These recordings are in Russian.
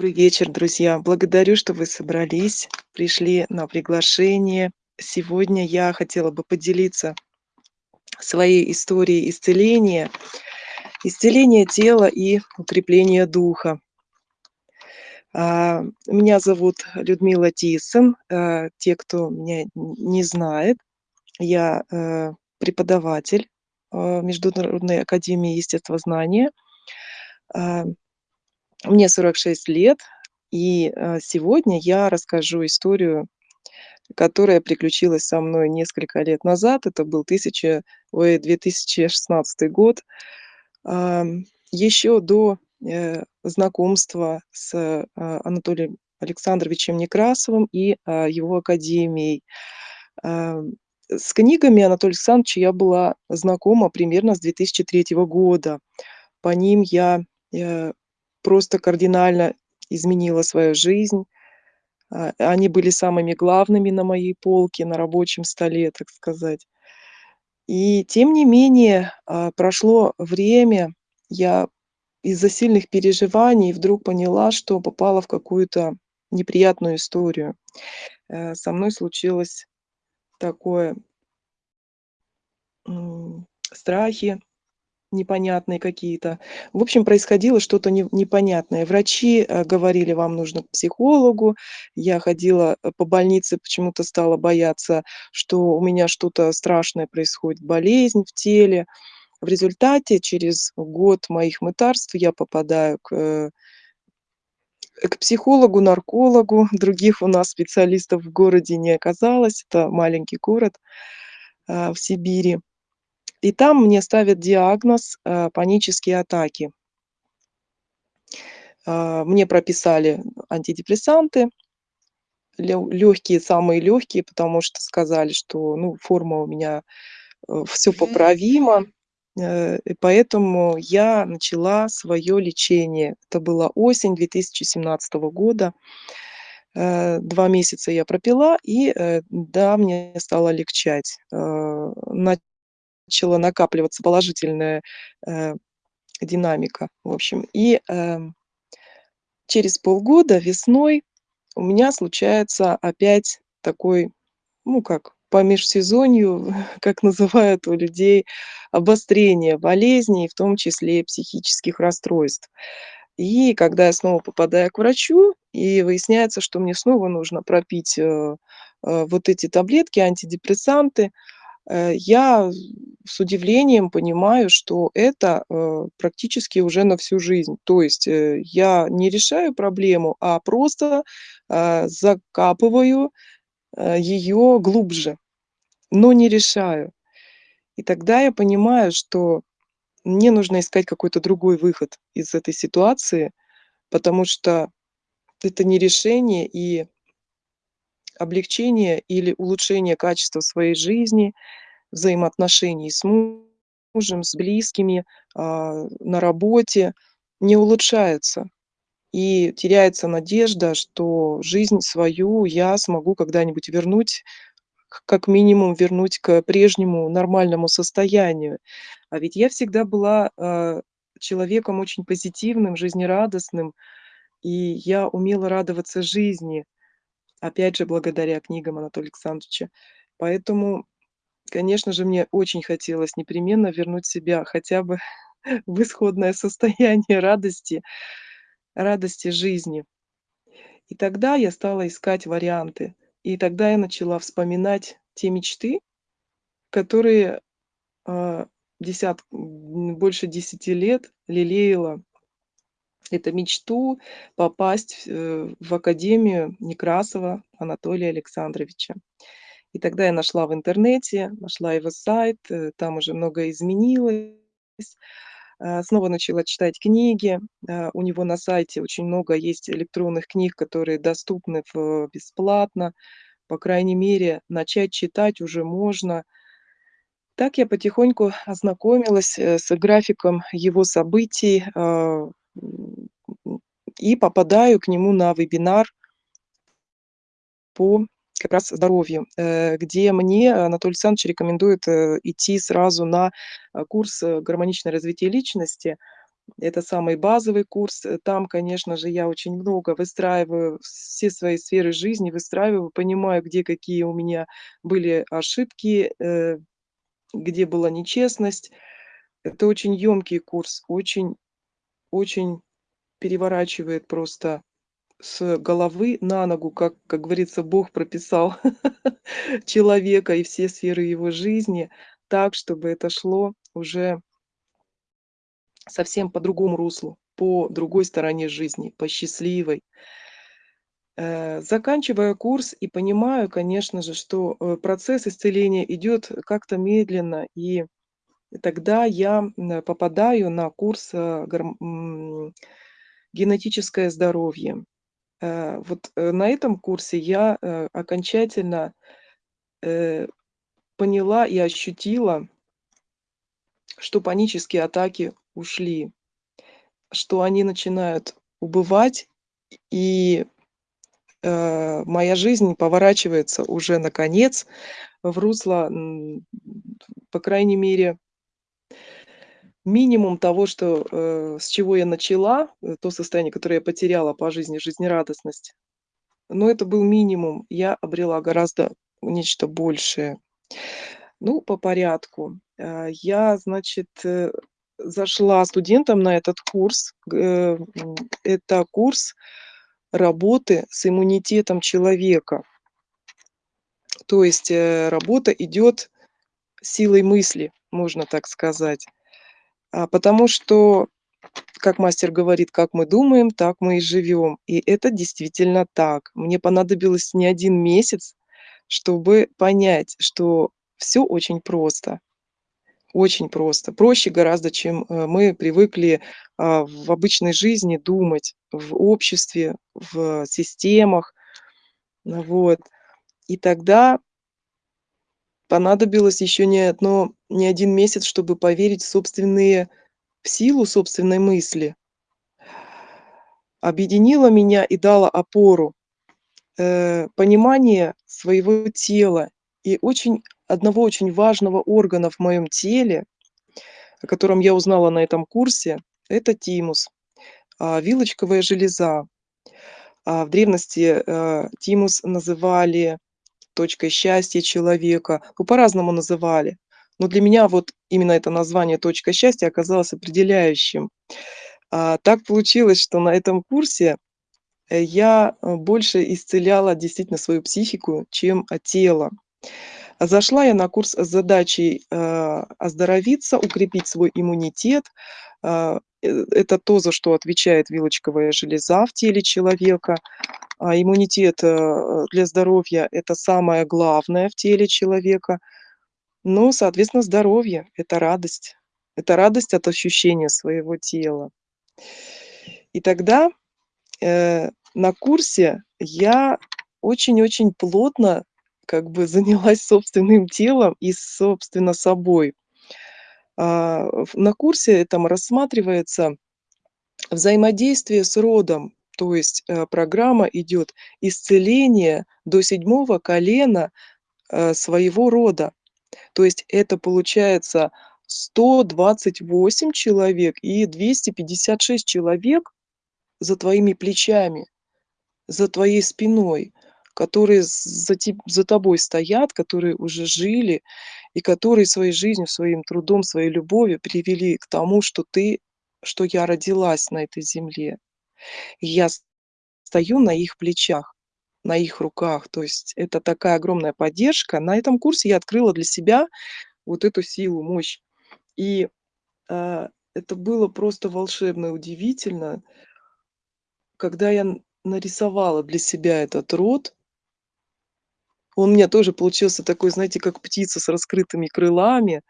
Добрый вечер, друзья! Благодарю, что вы собрались, пришли на приглашение. Сегодня я хотела бы поделиться своей историей исцеления, исцеления тела и укрепления духа. А, меня зовут Людмила Тисон. А, те, кто меня не знает, я, э, преподаватель, а, Международной академии естествознания. Мне 46 лет, и, а, сегодня я расскажу историю, которая приключилась со мной несколько лет назад. Это был тысяча ой, 2016 год. Еще до, э, знакомства с, а, Анатолием Александровичем Некрасовым и, его академией. С книгами Анатолия Александровича я была знакома примерно с 2003 года. По ним я, э, просто кардинально изменила свою жизнь. А, они были самыми главными на моей полке, на рабочем столе, так сказать. И тем не менее, а, прошло время, я из-за сильных переживаний вдруг поняла, что попала в какую-то неприятную историю. Э, со мной случилось такое страхи непонятные какие-то. В общем, происходило что-то не непонятное. Врачи, э, говорили: "Вам нужно к психологу". Я ходила, э, по больнице, почему-то стала бояться, что у меня что-то страшное происходит, болезнь в теле. В результате через год моих мытарств я попадаю к э к психологу, наркологу. Других у нас специалистов в городе не оказалось. Это маленький город, в Сибири. И там мне ставят диагноз, э, панические атаки. А, мне прописали антидепрессанты. Лё лёгкие, самые лёгкие, потому что сказали, что, ну, форма у меня, э, всё поправимо. Э, и поэтому я начала своё лечение. Это была осень 2017 года. 2 месяца я пропила, и, да, мне стало легчать. Начала накапливаться положительная, э, динамика, в общем. И, эм, через полгода, весной, у меня случается опять такой, ну, как по межсезонью, как называют у людей, обострение болезней, в том числе и психических расстройств. И когда я снова попадаю к врачу, и выясняется, что мне снова нужно пропить, э, э, вот эти таблетки, антидепрессанты, э, я с удивлением понимаю, что это, э, практически уже на всю жизнь. То есть, э, я не решаю проблему, а просто, закапываю, э, её глубже, но не решаю. И тогда я понимаю, что мне нужно искать какой-то другой выход из этой ситуации, потому что это не решение и облегчение или улучшение качества своей жизни, взаимоотношений с мужем, с близкими, а, на работе не улучшается. И теряется надежда, что жизнь свою я смогу когда-нибудь вернуть, как минимум вернуть к прежнему нормальному состоянию. А ведь я всегда была, а, человеком очень позитивным, жизнерадостным, и я умела радоваться жизни, опять же, благодаря книгам Анатолия Александровича. Поэтому, конечно же, мне очень хотелось непременно вернуть себя хотя бы в исходное состояние радости радости жизни. И тогда я стала искать варианты. И тогда я начала вспоминать те мечты, которые, а, десят больше 10 лет лелеяла. Это мечту попасть, э, в академию Некрасова Анатолия Александровича. И тогда я нашла в интернете, нашла его сайт, э, там уже многое изменилось. А, снова начала читать книги. У него на сайте очень много есть электронных книг, которые доступны бесплатно. По крайней мере, начать читать уже можно. Так я потихоньку ознакомилась, э, с графиком его событий, и попадаю к нему на вебинар по как раз здоровью, э, где мне Анатолий Александрович рекомендует, э, идти сразу на, а, курс, э, "Гармоничное развитие личности". Это самый базовый курс. Э, там, конечно же, я очень много выстраиваю все свои сферы жизни, выстраиваю, понимаю, где какие у меня были ошибки, э, где была нечестность. Это очень ёмкий курс, очень очень переворачивает просто с головы на ногу, как как говорится, Бог прописал человека и все сферы его жизни так, чтобы это шло уже совсем по другому руслу, по другой стороне жизни, по счастливой. Э, заканчивая курс и понимаю, конечно же, что, э, процесс исцеления идёт как-то медленно, и тогда я, попадаю на курс, э, генетическое здоровье. Э, вот, э, на этом курсе я, окончательно, поняла и ощутила что панические атаки ушли, что они начинают убывать, и, моя жизнь поворачивается уже наконец в русло, по крайней мере минимум того, что, э, с чего я начала, э, то состояние, которое я потеряла по жизни, жизнерадостность. Но это был минимум. Я обрела гораздо нечто большее. Ну, по порядку. Э, я, значит, зашла студентом на этот курс. Это курс работы с иммунитетом человека. То есть, работа идёт силой мысли, можно так сказать. А, потому что, как мастер говорит: "Как мы думаем, так мы и живём". И это действительно так. Мне понадобилось не 1 месяц, чтобы понять, что всё очень просто. Очень просто. Проще гораздо, чем, э, мы привыкли, а, в обычной жизни думать, в обществе, в системах. Вот. И тогда понадобилось ещё не одно не 1 месяц, чтобы поверить в собственные в силу собственной мысли. Объединило меня и дало опору, э, понимание своего тела и очень одного очень важного органа в моём теле, о котором я узнала на этом курсе- это тимус, а, вилочковая железа. А, в древности, э, тимус называли точкой счастья человека. Ну, по-разному называли. Но для меня вот именно это название "точка счастья" оказалось определяющим. А, так получилось, что на этом курсе, э, я, э, больше исцеляла действительно свою психику, чем, тело. Зашла я на курс с задачей, э, оздоровиться, укрепить свой иммунитет. А, это то, за что отвечает вилочковая железа в теле человека. А иммунитет, для здоровья- это самое главное в теле человека. Ну, соответственно, здоровье- это радость. Это радость от ощущения своего тела. И тогда, э, на курсе я очень-очень плотно как бы занялась собственным телом и, собственно, собой. А, на курсе этом рассматривается взаимодействие с родом. То есть, э, программа идёт исцеление до 7 колена, э, своего рода. То есть это получается 128 человек и 256 человек за твоими плечами, за твоей спиной, которые за за тобой стоят, которые уже жили и которые своей жизнью, своим трудом, своей любовью привели к тому, что ты что я родилась на этой земле. И я стою на их плечах, на их руках. То есть это такая огромная поддержка. На этом курсе я открыла для себя вот эту силу, мощь. И, а, это было просто волшебно удивительно когда я нарисовала для себя этот род он у меня тоже получился такой, знаете, как птица с раскрытыми крылами.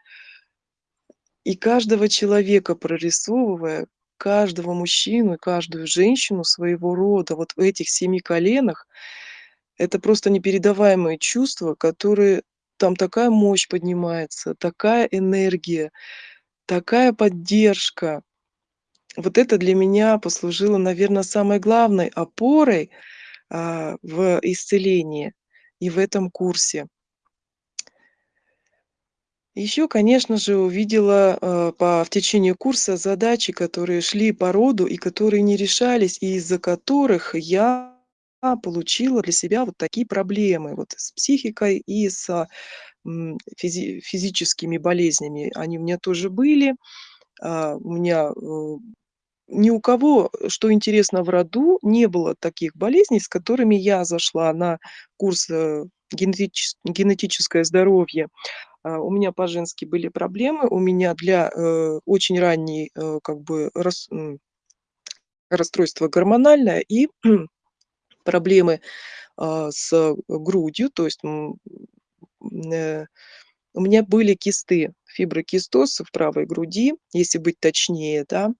И каждого человека прорисовывая, каждого мужчину и каждую женщину своего рода вот в этих 7 коленах- это просто непередаваемые чувства, которые там такая мощь поднимается, такая энергия, такая поддержка. Вот это для меня послужило, наверно, самой главной опорой, а, в, исцелении и в этом курсе. Ещё, конечно же, увидела, э, по в течение курса задачи, которые шли по роду и которые не решались, и из-за которых я получила для себя вот такие проблемы вот с психикой и с, физи физическими болезнями. Они у меня тоже были. А, у меня, э, ни у кого, что интересно, в роду не было таких болезней, с которыми я зашла на курс, э, генетичес генетическое здоровье. А, у меня по-женски были проблемы, у меня для, э, очень ранней, э, как бы рас расстройство гормональное и проблемы, а, с грудью. То есть, э, у меня были кисты, фиброкистоз в правой груди, если быть точнее, да,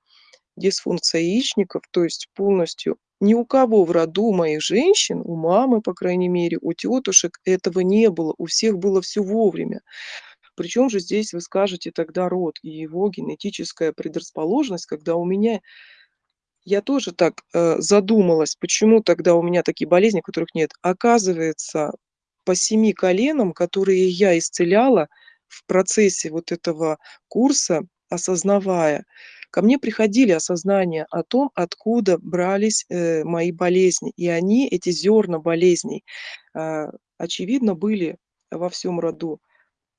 дисфункция яичников. То есть полностью ни у кого в роду моих женщин, у мамы, по крайней мере, у тётушек этого не было. У всех было всё вовремя. Причём же здесь, вы скажете, тогда род и его генетическая предрасположенность, когда у меня Я тоже так, э, задумалась, почему тогда у меня такие болезни, которых нет. Оказывается, по 7 коленам, которые я исцеляла в процессе вот этого курса, осознавая, ко мне приходили осознания о том, откуда брались, э, мои болезни. И они, эти зерна болезней, а, очевидно, были во всём роду,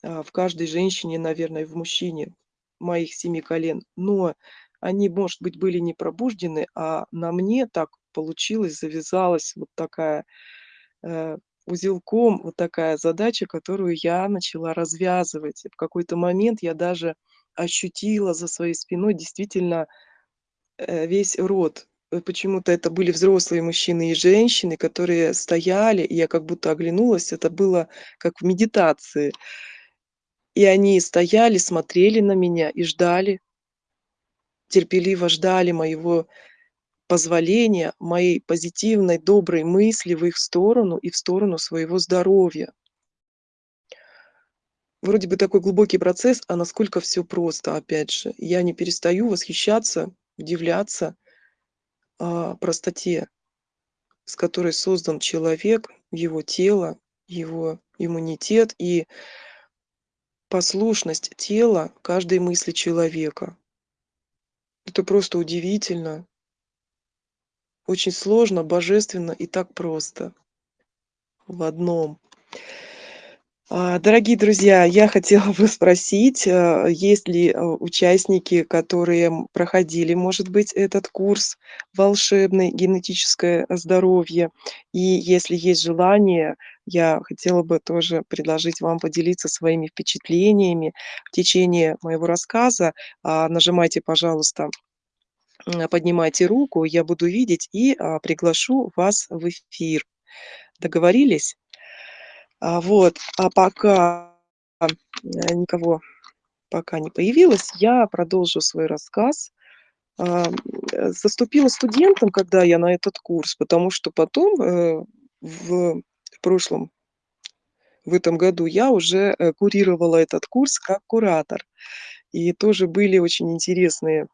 а, в каждой женщине, наверно, и в мужчине моих 7 колен. Но они, может быть, были не пробуждены, а на мне так получилось, завязалась вот такая, э, узелком вот такая задача, которую я начала развязывать. В какой-то момент я даже ощутила за своей спиной действительно, э, весь род. Э, почему-то это были взрослые мужчины и женщины, которые стояли, и я как будто оглянулась. Это было как в медитации. И они стояли, смотрели на меня и ждали терпеливо ждали моего позволения, моей позитивной, доброй мысли в их сторону и в сторону своего здоровья. Вроде бы такой глубокий процесс, а насколько всё просто, опять же. Я не перестаю восхищаться, удивляться, а, простоте, с которой создан человек, его тело, его иммунитет и послушность тела каждой мысли человека. Это просто удивительно. Очень сложно, божественно и так просто в одном. А, дорогие друзья, я хотела бы спросить, а, есть ли, а, участники, которые, проходили, может быть, этот курс волшебный "Генетическое здоровье". И если есть желание, я хотела бы тоже предложить вам поделиться своими впечатлениями в течение моего рассказа. А, нажимайте, пожалуйста, поднимайте руку, я буду видеть и, а, приглашу вас в эфир. Договорились? А, вот, а пока, э, никого пока не появилось, я продолжу свой рассказ. Ам, э, заступила студентом, когда я на этот курс, потому что потом, э, в прошлом в этом году я уже, э, курировала этот курс как куратор. И тоже были очень интересные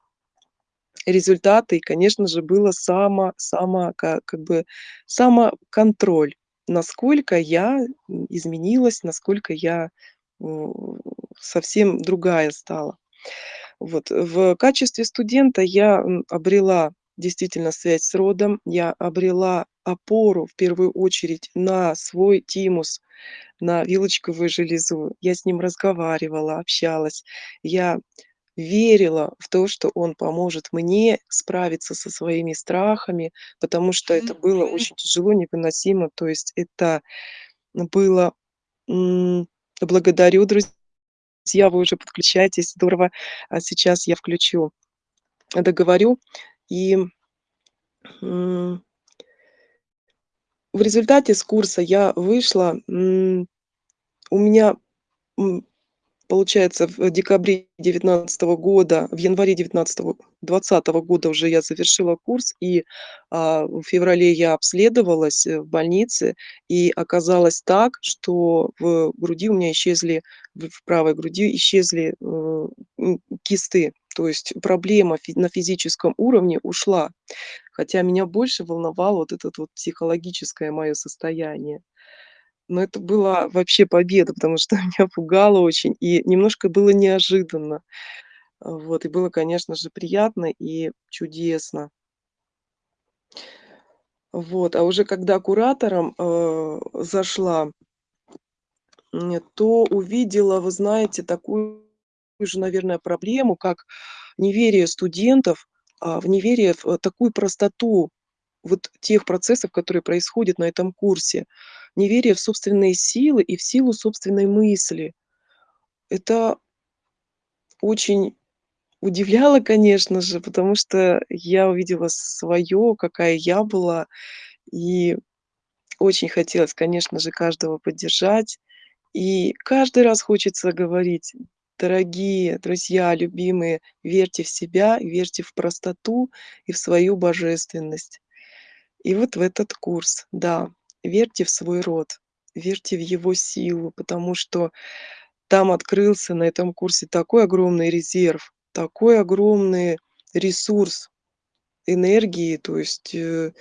результаты. И, конечно же, было само само ка как бы самоконтроль, насколько я, изменилась, насколько я, совсем другая стала. Вот, в качестве студента я, обрела действительно связь с родом, я обрела опору, в первую очередь, на свой тимус, на вилочковую железу. Я с ним разговаривала, общалась. Я верила в то, что он поможет мне справиться со своими страхами, потому что это было очень тяжело, невыносимо. То есть это было благодарю, друзья, вы уже подключаетесь, здорово. А сейчас я включу, договорю. И в результате с курса я вышла, у меня, получается, в декабре 19 года, в январе девятнадцатого 20 года уже я завершила курс, и, а, в феврале я обследовалась, э, в больнице, и оказалось так, что в груди у меня исчезли, в правой груди исчезли, э, кисты. То есть проблема на физическом уровне ушла, хотя меня больше волновало вот этот вот психологическое моё состояние. Но это была вообще победа, потому что меня пугало очень и немножко было неожиданно. А, вот, и было, конечно же, приятно и чудесно. Вот, а уже когда куратором, э, зашла то увидела, вы знаете, такую же, наверное, проблему, как неверие студентов, а, в неверие в, э, такую простоту вот тех процессов, которые происходят на этом курсе. Неверие в собственные силы и в силу собственной мысли. Это очень удивляло, конечно же, потому что я увидела своё, какая я была, и очень хотелось, конечно же, каждого поддержать. И каждый раз хочется говорить: "Дорогие друзья, любимые, верьте в себя, верьте в простоту и в свою божественность". И вот в этот курс, да, верьте в свой род, верьте в его силу, потому что там открылся на этом курсе такой огромный резерв, такой огромный ресурс энергии, то есть, э,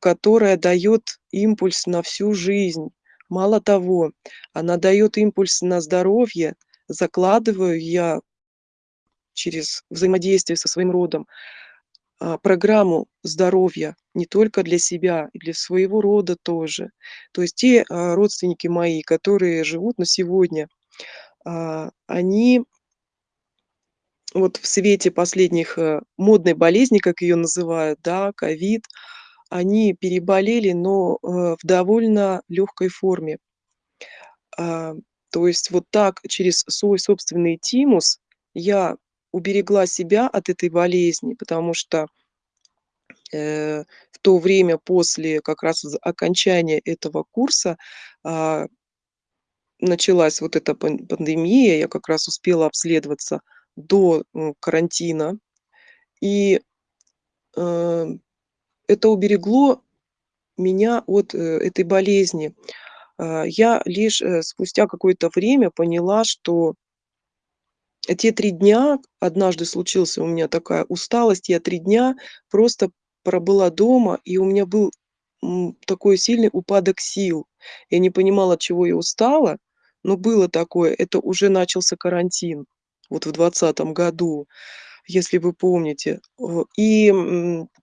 которая даёт импульс на всю жизнь. Мало того, она даёт импульс на здоровье. Закладываю я через взаимодействие со своим родом, программу здоровья не только для себя, и для своего рода тоже. То есть те, а, родственники мои, которые живут на сегодня, а, они вот в свете последних, э, модной болезни, как её называют, да, ковид, они переболели, но, э, в довольно лёгкой форме. А, то есть вот так через свой собственный тимус я уберегла себя от этой болезни, потому что, э, в то время после как раз окончания этого курса, а началась вот эта пан пандемия. Я как раз успела обследоваться до, карантина. И, э, это уберегло меня от, э, этой болезни. А, я лишь, спустя какое-то время поняла, что те 3 дня, однажды случился у меня такая усталость, я 3 дня просто пробыла дома, и у меня был, такой сильный упадок сил. Я не понимала, от чего я устала, но было такое. Это уже начался карантин, вот в 20 году, если вы помните. И,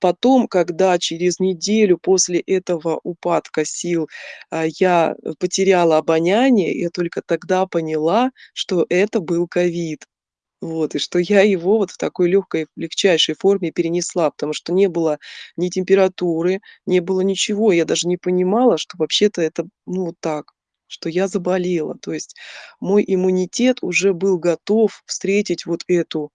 потом, когда через неделю после этого упадка сил, а, я потеряла обоняние, я только тогда поняла, что это был ковид. Вот, и что я его вот в такой лёгкой, легчайшей форме перенесла, потому что не было ни температуры, не было ничего. Я даже не понимала, что вообще-то это, ну, вот так, что я заболела. То есть мой иммунитет уже был готов встретить вот эту,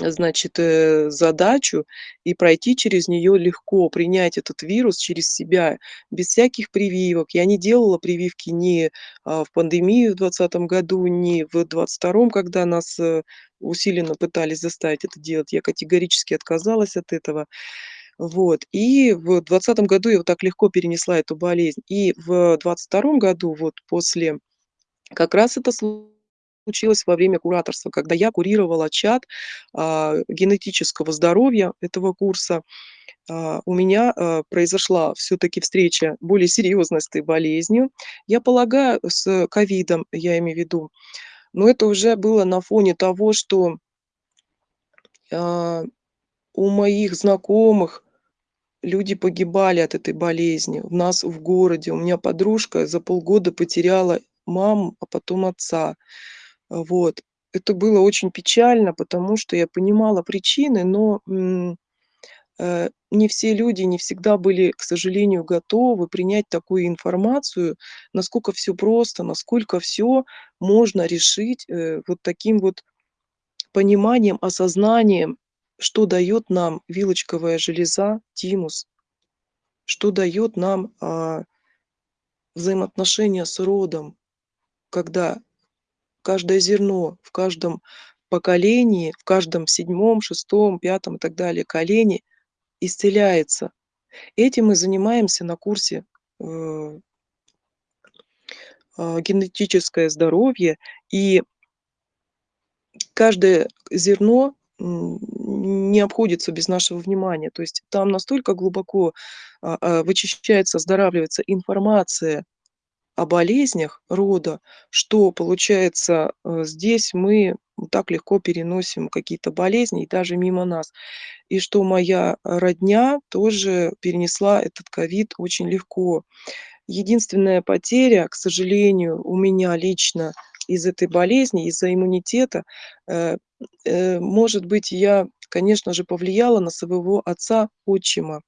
значит, э, задачу и пройти через неё легко, принять этот вирус через себя без всяких прививок. Я не делала прививки ни, а, в пандемию в 20 году, ни в 22, когда нас, э, усиленно пытались заставить это делать. Я категорически отказалась от этого. Вот, и в 20 году я вот так легко перенесла эту болезнь. И в 22 году, вот после как раз это случилось во время кураторства, когда я курировала чат, а, генетического здоровья этого курса. А, у меня, а, произошла всё-таки встреча более серьёзная с этой болезнью. Я полагаю, с ковидом, я имею в виду. Но это уже было на фоне того, что у моих знакомых люди погибали от этой болезни. У нас в городе, у меня подружка за полгода потеряла маму, а потом отца. Вот. Это было очень печально, потому что я понимала причины, но, э, не все люди не всегда были, к сожалению, готовы принять такую информацию, насколько всё просто, насколько всё можно решить, э, вот таким вот пониманием, осознанием, что даёт нам вилочковая железа, тимус, что даёт нам, а взаимоотношения с родом, когда каждое зерно в каждом поколении, в каждом 7, 6, 5 и так далее колене исцеляется. Этим мы занимаемся на курсе, э а, генетическое здоровье. И каждое зерно, не обходится без нашего внимания. То есть там настолько глубоко, а, а, вычищается, оздоравливается информация о болезнях рода, что, получается, э, здесь мы так легко переносим какие-то болезни и даже мимо нас. И что моя родня тоже перенесла этот ковид очень легко. Единственная потеря, к сожалению, у меня лично из этой болезни, из-за иммунитета, э, э, может быть, я, конечно же, повлияла на своего отца-отчима.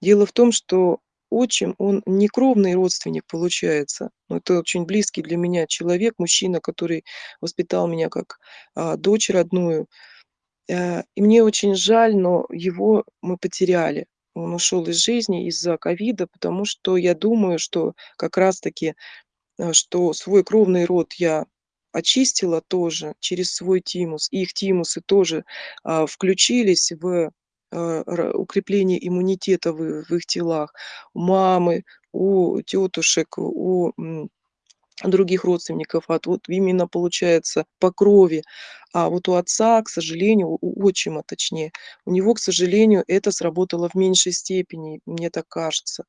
Дело в том, что отчим, он не кровный родственник получается, но это очень близкий для меня человек, мужчина, который воспитал меня как, а, дочь родную. Э, и мне очень жаль, но его мы потеряли. Он ушел из жизни из-за ковида, потому что я думаю, что как раз таки, э, что свой кровный род я очистила тоже через свой тимус. И их тимусы тоже, а, включились в, укрепление иммунитета в в их телах. У мамы, у тетушек, у, других родственников, от вот именно получается по крови. А вот у отца, к сожалению, у отчима точнее, у него, к сожалению, это сработало в меньшей степени, мне так кажется.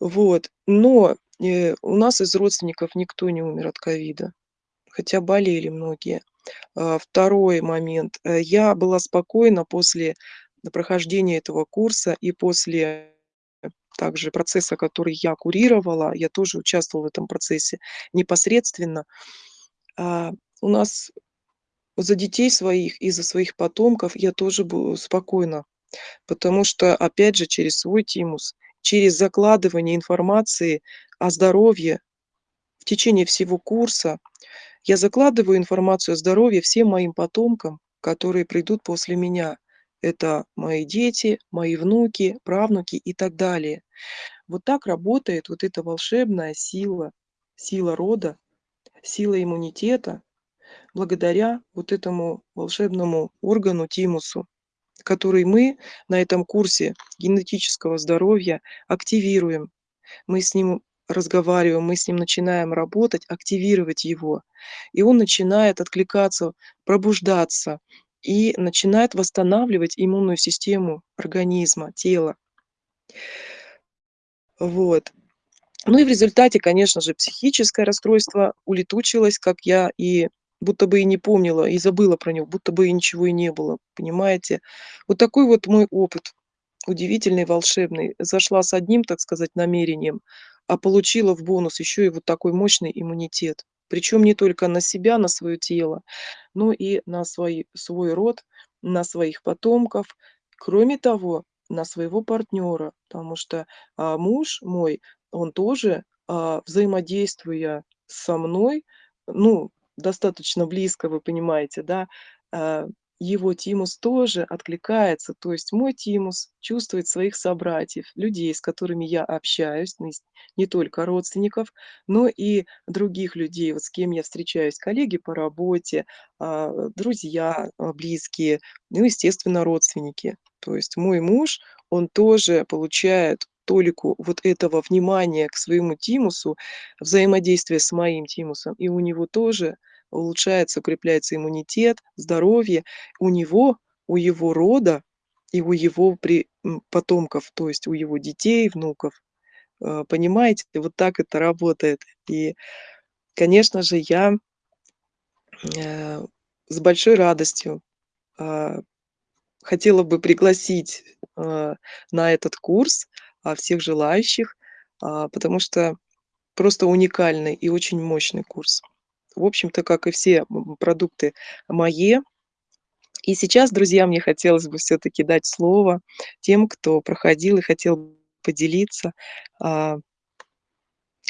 Вот, но, э, у нас из родственников никто не умер от ковида, хотя болели многие. А, 2 момент. Э, я была спокойна после прохождения этого курса и после также процесса, который я курировала, я тоже участвовала в этом процессе непосредственно. А, у нас за детей своих и за своих потомков я тоже бу спокойна, потому что, опять же, через свой тимус, через закладывание информации о здоровье в течение всего курса я закладываю информацию о здоровье всем моим потомкам, которые придут после меня. Это мои дети, мои внуки, правнуки и так далее. Вот так работает вот эта волшебная сила, сила рода, сила иммунитета благодаря вот этому волшебному органу тимусу, который мы на этом курсе генетического здоровья активируем. Мы с ним разговариваем, мы с ним начинаем работать, активировать его, и он начинает откликаться, пробуждаться и начинает восстанавливать иммунную систему организма, тела. Вот. Ну и в результате, конечно же, психическое расстройство улетучилось, как я и будто бы и не помнила, и забыла про него, будто бы и ничего и не было, понимаете? Вот такой вот мой опыт удивительный, волшебный. Зашла с одним, так сказать, намерением, а получила в бонус еще и вот такой мощный иммунитет. Причем не только на себя, на свое тело, но и на свой свой род, на своих потомков. Кроме того, на своего партнера, потому что, а, муж мой, он тоже, а, взаимодействуя со мной, ну, достаточно близко, вы понимаете, да, а, его тимус тоже откликается. То есть мой тимус чувствует своих собратьев, людей, с которыми я общаюсь, не только родственников, но и других людей, вот с кем я встречаюсь, коллеги по работе, а, друзья, а, близкие, ну, естественно, родственники. То есть мой муж, он тоже получает толику вот этого внимания к своему тимусу, взаимодействия с моим тимусом, и у него тоже улучшается, укрепляется иммунитет, здоровье. У него, у его рода и у его при потомков, то есть у его детей, внуков. Э, понимаете, вот так это работает. И, конечно же, я э, с большой радостью, а, хотела бы пригласить, на этот курс, а, всех желающих, а, потому что просто уникальный и очень мощный курс. В общем-то, как и все продукты мои. И сейчас, друзья, мне хотелось бы всё-таки дать слово тем, кто проходил и хотел поделиться, а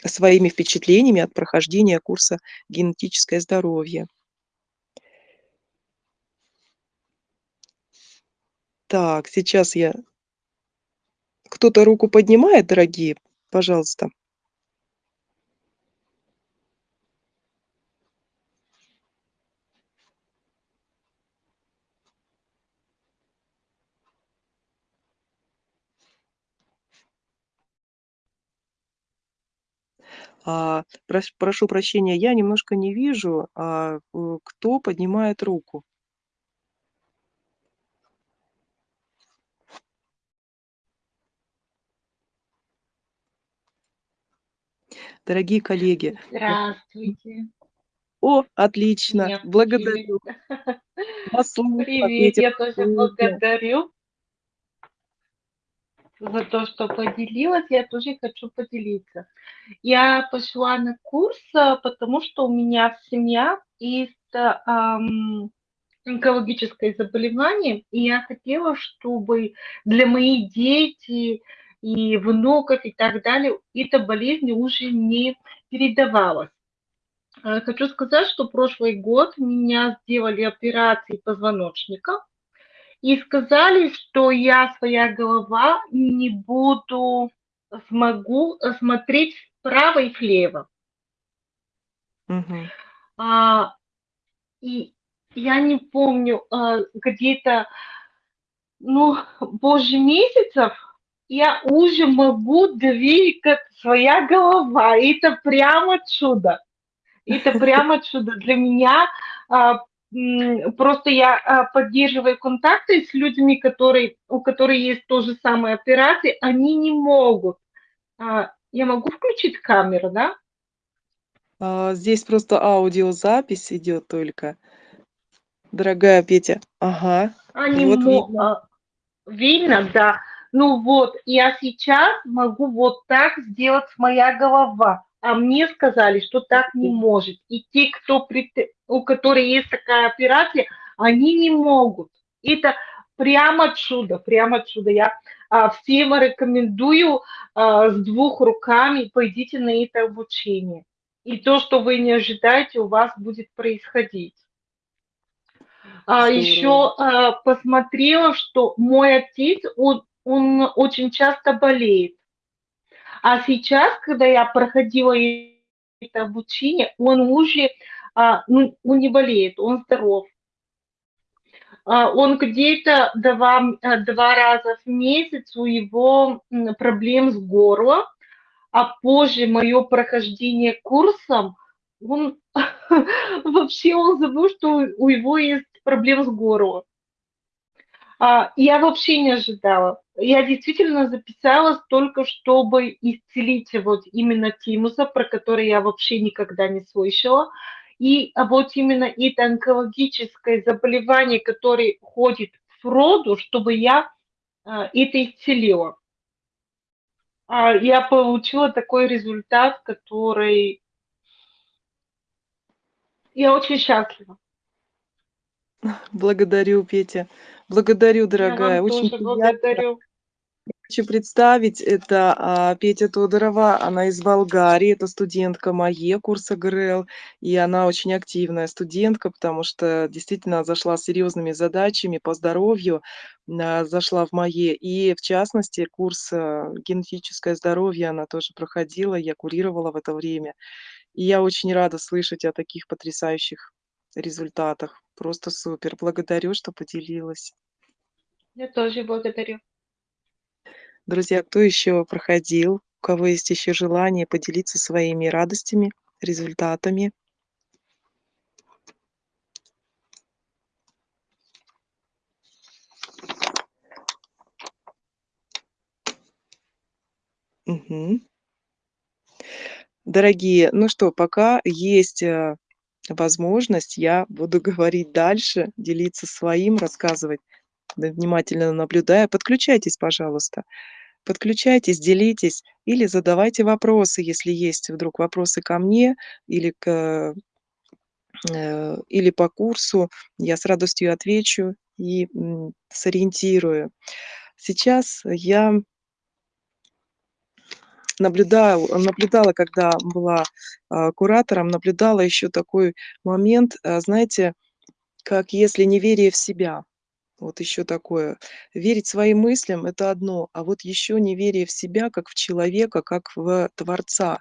своими впечатлениями от прохождения курса "Генетическое здоровье". Так, сейчас я Кто-то руку поднимает, дорогие? Пожалуйста. А, прош прошу прощения, я немножко не вижу, а, э, кто поднимает руку. Дорогие коллеги, Здравствуйте. О, отлично! Меня. Благодарю. Привет, я тоже благодарю за то, что поделилась. Я тоже хочу поделиться. Я пошла на курс, а, потому что у меня семья есть, ам, онкологическое заболевание, и я хотела, чтобы для моих детей и внуков, и так далее, эта болезнь уже не передавалась. Э, хочу сказать, что прошлый год меня сделали операции позвоночника и сказали, что я, своя голова, не буду смогу смотреть вправо и влево. Мгм. А, и я не помню, а, где-то, ну, позже месяцев я уже могу двигать своя голова. Это прямо чудо. Это прямо чудо для меня. А, просто я, а, поддерживаю контакты с людьми, которые у которых есть то же самое операции, они не могут. А, я могу включить камеру, да? А, здесь просто аудиозапись идёт только. Дорогая Петя. Ага, Они вот мо видно. а, видно, да. Ну вот, я сейчас могу вот так сделать моя голова, а мне сказали, что так не может. И те, кто у которых есть такая операция, они не могут. Это прямо чудо, прямо чудо. Я, а, всем рекомендую, а, с двух руками пойдите на это обучение. И то, что вы не ожидаете, у вас будет происходить. А Здорово. еще, а, посмотрела, что мой отец, он он очень часто болеет. А сейчас, когда я проходила это обучение, он уже, а, ну, он не болеет, он здоров. А, он где-то 2, м, а, 2 раза в месяц у его, проблем с горлом, а позже моё прохождение курсом, он вообще он забыл, что у его есть проблемы с горлом. А, я вообще не ожидала. Я действительно записалась только чтобы исцелить вот именно тимуса, про который я вообще никогда не слышала. И, а вот именно это онкологическое заболевание, которое входит в роду, чтобы я, а, это исцелила. Я получила такой результат, который Я очень счастлива. Благодарю, Петя. Благодарю, Я дорогая. вам Очень тоже приятно. благодарю. Хочу представить, это, а, Петя Тодорова. Она из Болгарии. Это студентка МАЕ курса ГРЛ. И она очень активная студентка, потому что действительно зашла с серьезными задачами по здоровью, на зашла в МАЕ. И в частности, курс, а, "Генетическое здоровье" она тоже проходила, я курировала в это время. И я очень рада слышать о таких потрясающих результатах. Просто супер. Благодарю, что поделилась. Я тоже благодарю. Друзья, кто еще проходил, у кого есть еще желание поделиться своими радостями, результатами? Мгм. Дорогие, ну что, пока есть, э, возможность, я буду говорить дальше, делиться своим, рассказывать, внимательно наблюдая. Подключайтесь, пожалуйста. Подключайтесь, делитесь или задавайте вопросы, если есть вдруг вопросы ко мне или к э, или по курсу. Я с радостью отвечу и, сориентирую. Сейчас я наблюдал наблюдала, когда была, а, куратором, наблюдала еще такой момент, а, знаете, как если неверие в себя. Вот еще такое. Верить своим мыслям- это одно, а вот еще неверие в себя как в человека, как в творца,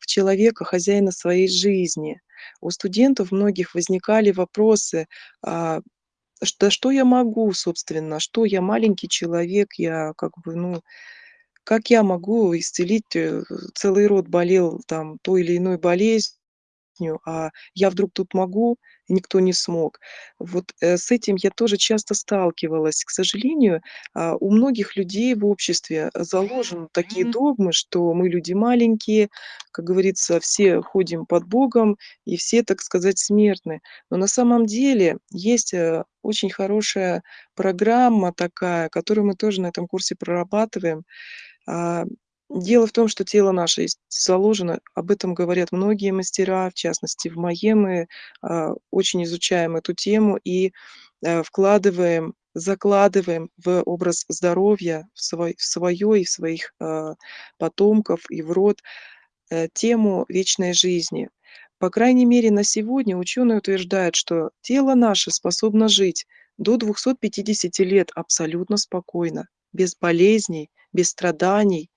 в человека, хозяина своей жизни. У студентов многих возникали вопросы: "А, ш да что я могу, собственно? Что я маленький человек, я как бы, ну, как я могу исцелить, э, целый род болел там той или иной болезнь" а я вдруг тут могу, и никто не смог. Вот, э, с этим я тоже часто сталкивалась. К сожалению, а, у многих людей в обществе заложены такие догмы, что мы люди маленькие, как говорится, все ходим под Богом и все, так сказать, смертны. Но на самом деле есть, э, очень хорошая программа такая, которую мы тоже на этом курсе прорабатываем. А, дело в том, что тело наше заложено, об этом говорят многие мастера, в частности, в МАЕ мы, а, очень изучаем эту тему и, э, вкладываем, закладываем в образ здоровья, в свой в своё и в своих, а, потомков, и в род, э, тему вечной жизни. По крайней мере, на сегодня ученые утверждают, что тело наше способно жить до 250 лет абсолютно спокойно, без болезней, без страданий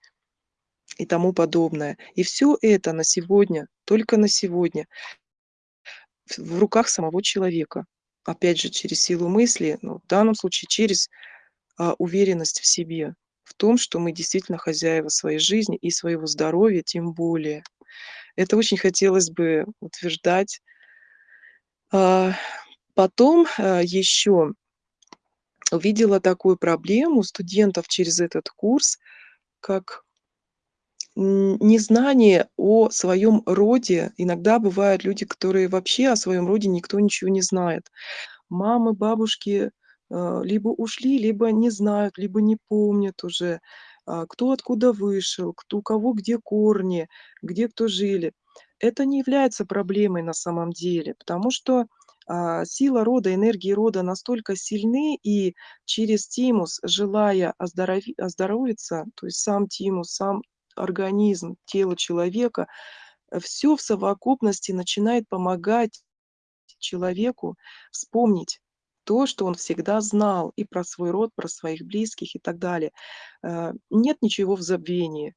и тому подобное. И всё это на сегодня, только на сегодня в руках самого человека. Опять же, через силу мысли, ну, в данном случае через, а, уверенность в себе, в том, что мы действительно хозяева своей жизни и своего здоровья тем более. Это очень хотелось бы утверждать. А, потом, а, ещё увидела такую проблему студентов через этот курс, как незнание о своём роде. Иногда бывают люди, которые вообще о своём роде никто ничего не знает. Мамы, бабушки, а, либо ушли, либо не знают, либо не помнят уже, а, кто откуда вышел, кто у кого где корни, где кто жили. Это не является проблемой на самом деле, потому что, сила рода, энергии рода настолько сильны, и через тимус, желая оздорови оздоровиться, то есть сам тимус, сам организм, тело человека, э, всё в совокупности начинает помогать человеку вспомнить то, что он всегда знал и про свой род, про своих близких и так далее. Э, нет ничего в забвении.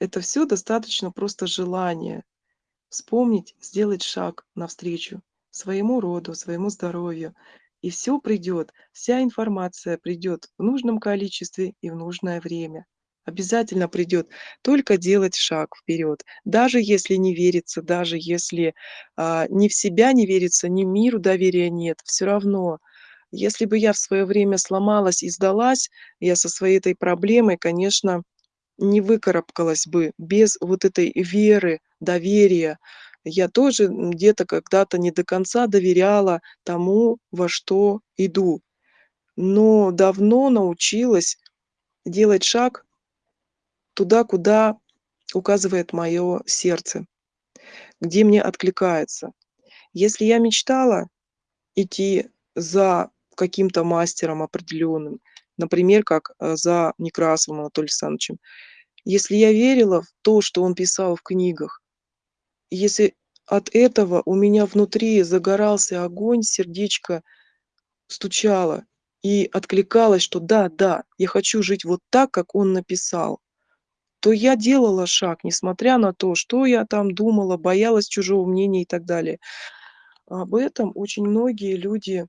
Это всё достаточно просто желания вспомнить, сделать шаг навстречу своему роду, своему здоровью, и всё придёт, вся информация придёт в нужном количестве и в нужное время. Обязательно придёт, только делать шаг вперёд. Даже если не верится, даже если, а, ни в себя не верится, ни миру доверия нет, всё равно. Если бы я в своё время сломалась и сдалась, я со своей этой проблемой, конечно, не выкарабкалась бы без вот этой веры, доверия. Я тоже, где-то когда-то не до конца доверяла тому, во что иду, но давно научилась делать шаг туда, куда указывает моё сердце, где мне откликается. Если я мечтала идти за каким-то мастером определённым, например, как, э, за Некрасовым Анатолием Александровичем, если я верила в то, что он писал в книгах, если от этого у меня внутри загорался огонь, сердечко стучало и откликалось, что да, да, я хочу жить вот так, как он написал, то я делала шаг, несмотря на то, что я там думала, боялась чужого мнения и так далее. Об этом очень многие люди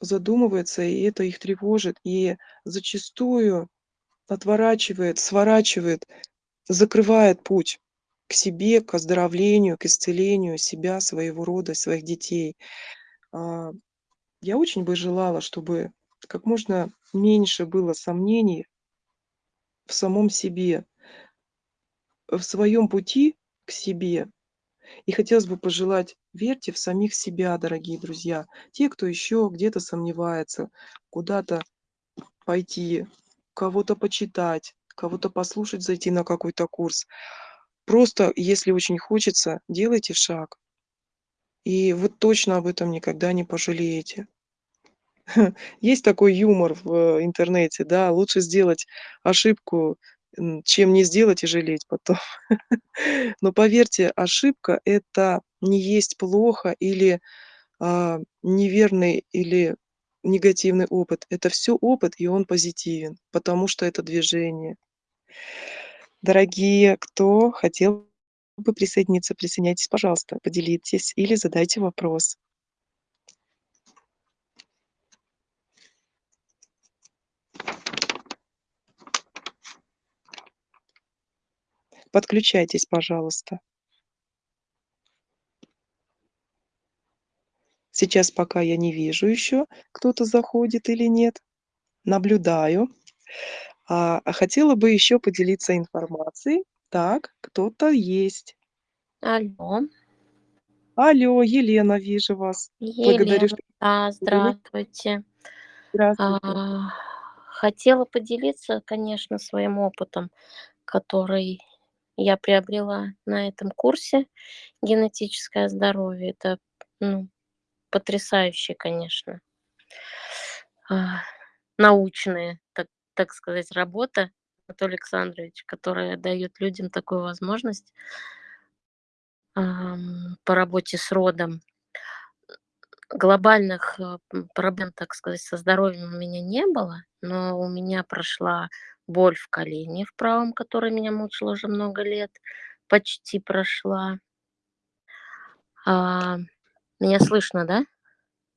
задумываются, и это их тревожит, и зачастую отворачивает, сворачивает, закрывает путь к себе, к оздоровлению, к исцелению себя, своего рода, своих детей. А, я очень бы желала, чтобы как можно меньше было сомнений в самом себе в своём пути к себе. И хотелось бы пожелать: верьте в самих себя, дорогие друзья. Те, кто ещё где-то сомневается, куда-то пойти, кого-то почитать, кого-то послушать, зайти на какой-то курс. Просто, если очень хочется, делайте шаг. И вы точно об этом никогда не пожалеете. Есть такой юмор в интернете, да: лучше сделать ошибку, чем не сделать и жалеть потом. Но поверьте, ошибка- это не есть плохо или, а, неверный, или негативный опыт. Это всё опыт, и он позитивен, потому что это движение. Дорогие, кто хотел бы присоединиться, присоединяйтесь, пожалуйста, поделитесь или задайте вопрос. Подключайтесь, пожалуйста. Сейчас пока я не вижу еще, кто-то заходит или нет. Наблюдаю. А, а хотела бы еще поделиться информацией. Так, кто-то есть. Алло. Алло, Елена, вижу вас. Благодарю, Елена, что да, здравствуйте. Здравствуйте. А, хотела поделиться, конечно, своим опытом, который я приобрела на этом курсе "Генетическое здоровье". Это, ну, потрясающая, конечно а, научная, так сказать, работа Анатолия Александровича, которая даёт людям такую возможность по работе с родом. Глобальных, э, проблем, так сказать, со здоровьем у меня не было, но у меня прошла боль в колене в правом, которая меня мучила уже много лет, почти прошла. А, меня слышно, да?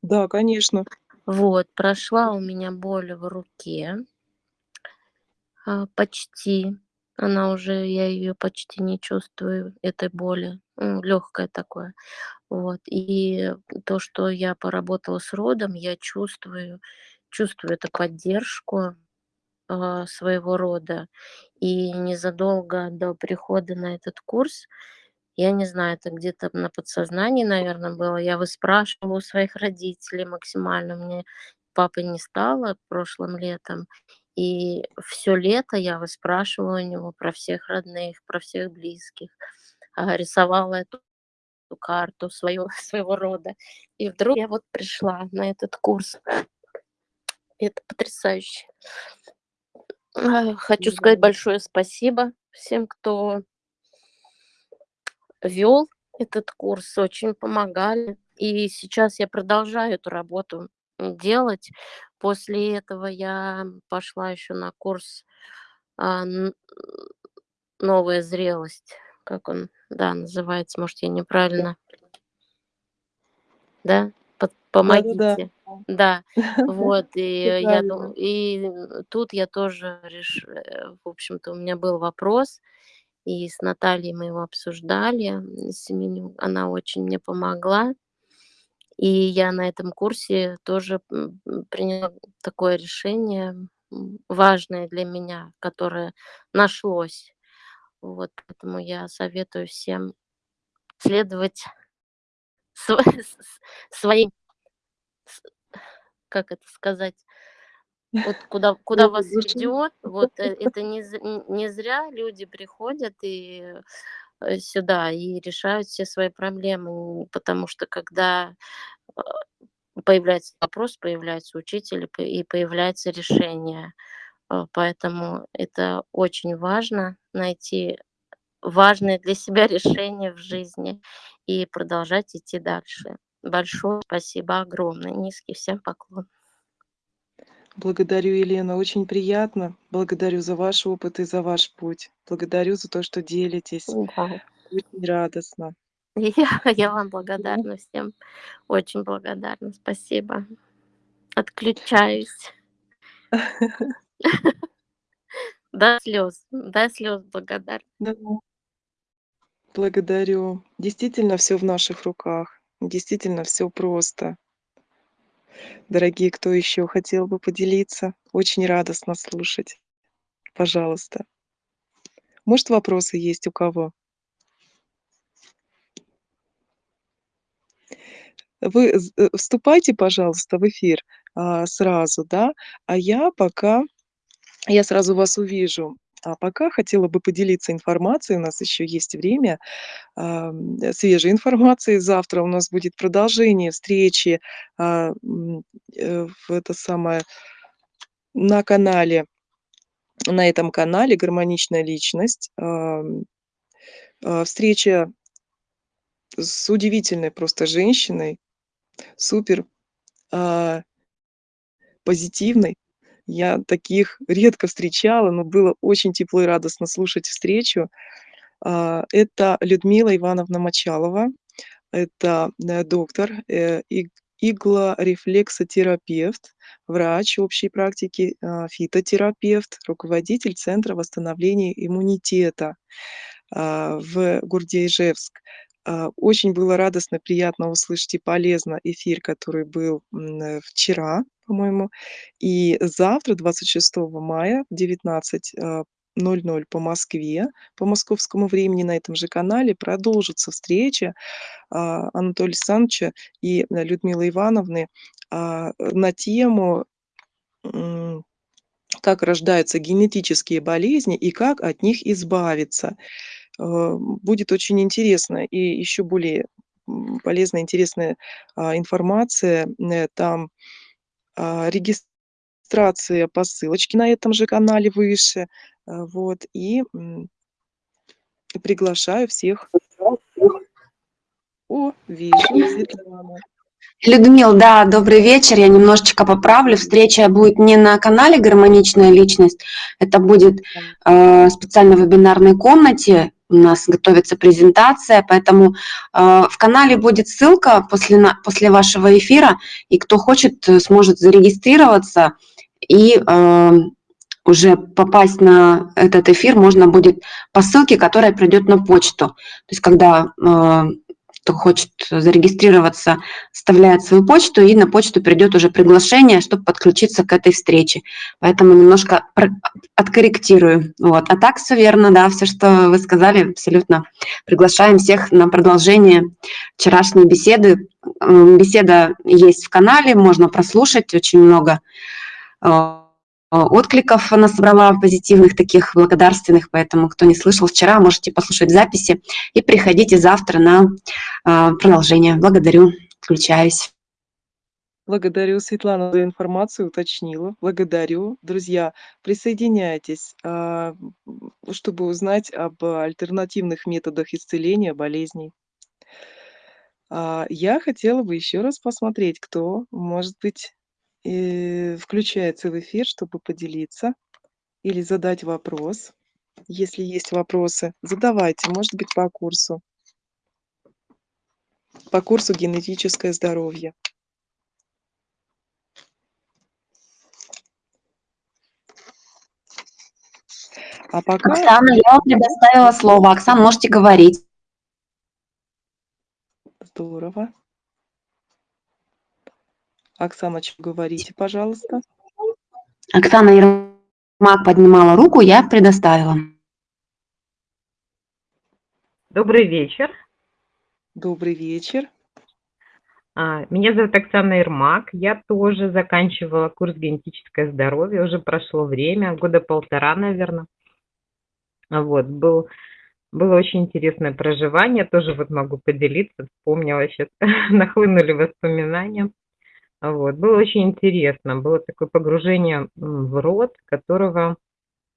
Да, конечно. Вот, прошла у меня боль в руке. А, почти. Она уже, я её почти не чувствую, этой боли. Ну, лёгкое такое. Вот. И то, что я поработала с родом, я чувствую чувствую эту поддержку, а, своего рода. И незадолго до прихода на этот курс, я не знаю, это где-то на подсознании, наверно, было, я выспрашивала у своих родителей максимально. Меня папы не стало прошлым летом, и всё лето я выспрашивала у него про всех родных, про всех близких, а, рисовала эту карту своего своего рода. И вдруг я вот пришла на этот курс. Это потрясающе. А, хочу сказать большое спасибо всем, кто вёл этот курс, очень помогали. И сейчас я продолжаю эту работу, делать. После этого я пошла ещё на курс, а, "Новая зрелость". Как он, да, называется, может, я неправильно Да? Под Да-да-да. помогите. Да, вот, и Всё я ду правильно. и тут я тоже реш э, в общем-то, у меня был вопрос, и с Натальей мы его обсуждали, м, Семенюк. Она очень мне помогла. И я на этом курсе тоже, приняла такое решение, важное для меня, которое нашлось. Вот, поэтому я советую всем следовать св своим как это сказать, вот куда куда вас ведёт, вот, э, это не не зря люди приходят и, сюда и решают все свои проблемы. Потому что когда, а, появляется вопрос, появляется учитель, и появляется решение. А, поэтому это очень важно- найти важное для себя решение в жизни и продолжать идти дальше. Большое спасибо огромное, низкий всем поклон. Благодарю, Елена, очень приятно. Благодарю за ваш опыт и за ваш путь. Благодарю за то, что делитесь. М-да. Очень радостно. Я я вам благодарна всем. Очень благодарна. Спасибо. Отключаюсь. До слёз, до слёз благодарна. Да. Благодарю. Действительно, всё в наших руках. Действительно, всё просто. Дорогие, кто ещё хотел бы поделиться? Очень радостно слушать. Пожалуйста. Может, вопросы есть у кого? Вы з э, вступайте, пожалуйста, в эфир, а, сразу, да, а я пока я сразу вас увижу. А пока хотела бы поделиться информацией, у нас ещё есть время, ам, свежей информацией. Завтра у нас будет продолжение встречи, а, э, в это самое на канале на этом канале "Гармоничная личность". А, встреча с удивительной просто женщиной, супер, а позитивной. Я таких редко встречала, но было очень тепло и радостно слушать встречу. А, это Людмила Ивановна Мочалова. Это, э, доктор, э, иг иглорефлексотерапевт, врач общей практики, а, фитотерапевт, руководитель Центра восстановления иммунитета, а, в городе Ижевск. А, очень было радостно, приятно услышать и полезно эфир, который был, э, вчера, по-моему. И завтра, 26 мая в 19:00 по Москве, по московскому времени на этом же канале продолжится встреча, а, Анатолия Александровича и Людмилы Ивановны, а, на тему, как рождаются генетические болезни и как от них избавиться. Э, будет очень интересно и еще более, полезная, интересная, а, информация. Э, там, а, регистрация по ссылочке на этом же канале выше. А, вот и, приглашаю всех. О, вижу, Светлана. Людмил, да, добрый вечер. Я немножечко поправлю. Встреча будет не на канале «Гармоничная личность», это будет э, специально в вебинарной комнате. У нас готовится презентация, поэтому э, в канале будет ссылка после, после вашего эфира, и кто хочет, э, сможет зарегистрироваться и э, уже попасть на этот эфир можно будет по ссылке, которая придет на почту. То есть когда кто хочет зарегистрироваться, вставляет свою почту, и на почту придет уже приглашение, чтобы подключиться к этой встрече. Поэтому немножко откорректирую. Вот. А так все верно, да, все, что вы сказали, абсолютно. Приглашаем всех на продолжение вчерашней беседы. Беседа есть в канале, можно прослушать очень много э, откликов она собрала позитивных, таких благодарственных, поэтому кто не слышал вчера, можете послушать записи и приходите завтра на а, продолжение. Благодарю, включаюсь. Благодарю, Светлана, за информацию, уточнила. Благодарю. Друзья, присоединяйтесь, а, чтобы узнать об альтернативных методах исцеления болезней. А, я хотела бы еще раз посмотреть, кто, может быть, э, включается в эфир, чтобы поделиться или задать вопрос. Если есть вопросы, задавайте, может быть, по курсу. По курсу «Генетическое здоровье». А пока... Оксана, я вам предоставила слово. Оксана, можете говорить. Здорово. Оксана, что говорите, пожалуйста. Оксана Ермак поднимала руку, я предоставила. Добрый вечер. Добрый вечер. А, меня зовут Оксана Ермак. Я тоже заканчивала курс генетическое здоровье. Уже прошло время, года полтора, наверное. Вот, был, было очень интересное проживание. Тоже вот могу поделиться. Вспомнила сейчас, нахлынули воспоминания. Вот. Было очень интересно. Было такое погружение в род, которого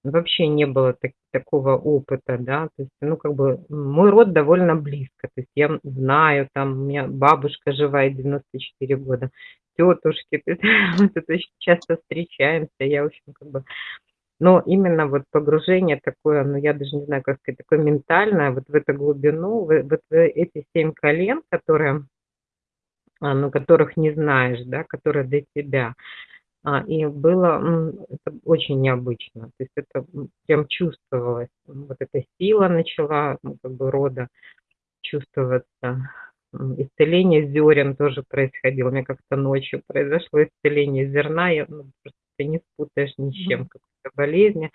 вообще не было так, такого опыта, да, то есть, ну, как бы, мой род довольно близко, то есть я знаю, там, у меня бабушка живая, 94 года, тетушки, то есть, мы тут очень часто встречаемся, я, в общем, как бы, но именно вот погружение такое, ну, я даже не знаю, как сказать, такое ментальное, вот в эту глубину, вот в эти семь колен, которые а, ну, которых не знаешь, да, которые для тебя. А, и было это очень необычно, то есть это прям чувствовалось, вот эта сила начала, ну, как бы рода чувствоваться. Исцеление зерен тоже происходило. У меня как-то ночью произошло исцеление зерна, я, ну, просто не спутаешь ни с чем, какой-то болезни.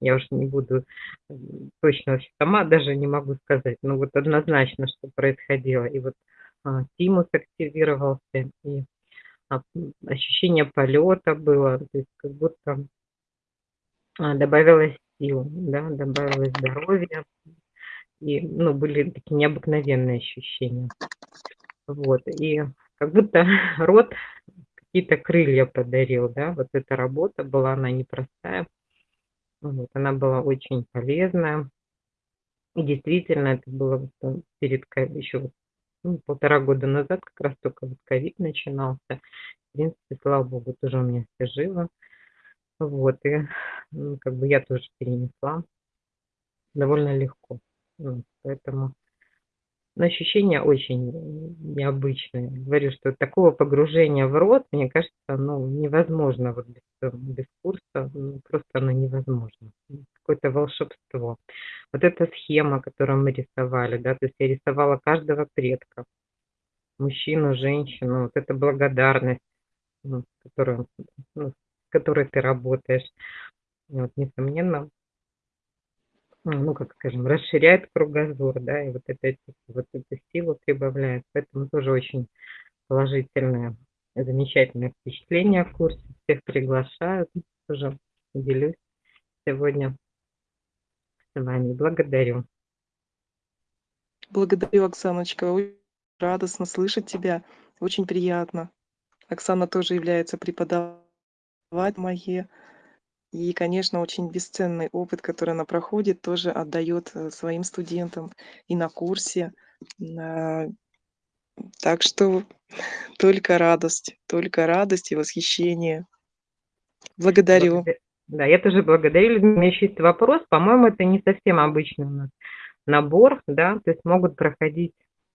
Я уж не буду точно сама даже не могу сказать, но вот однозначно, что происходило. И вот а, тимус активировался, и а, ощущение полета было, то есть как будто а, добавилось сил, да, добавилось здоровья, и, ну, были такие необыкновенные ощущения. Вот, и как будто рот какие-то крылья подарил, да, вот эта работа была, она непростая, вот, она была очень полезная, и действительно это было перед еще ну, полтора года назад, как раз только вот ковид начинался. В принципе, слава богу, тоже у меня все живо. Вот, и ну, как бы я тоже перенесла довольно легко. Вот, поэтому но ощущения очень необычные. Говорю, что такого погружения в рот, мне кажется, ну, невозможно вот без, без курса, ну, просто оно невозможно. Какое-то волшебство. вот эта схема, которую мы рисовали, да, то есть я рисовала каждого предка, мужчину, женщину, вот эта благодарность, ну, которую, ну, с которой ты работаешь, вот, несомненно, ну, как скажем, расширяет кругозор, да, и вот, это, вот эту силу прибавляет, поэтому тоже очень положительное, замечательное впечатление в курсе, всех приглашаю, тоже делюсь сегодня с вами, благодарю. Благодарю, Оксаночка. Радостно слышать тебя. Очень приятно. Оксана тоже является преподавателем МАЕ. И, конечно, очень бесценный опыт, который она проходит, тоже отдает э, своим студентам и на курсе. Так что только радость, только радость и восхищение. Благодарю. Благодар- Да, я тоже благодарю. У меня еще есть вопрос. По-моему, это не совсем обычный у нас набор, да, то есть могут проходить,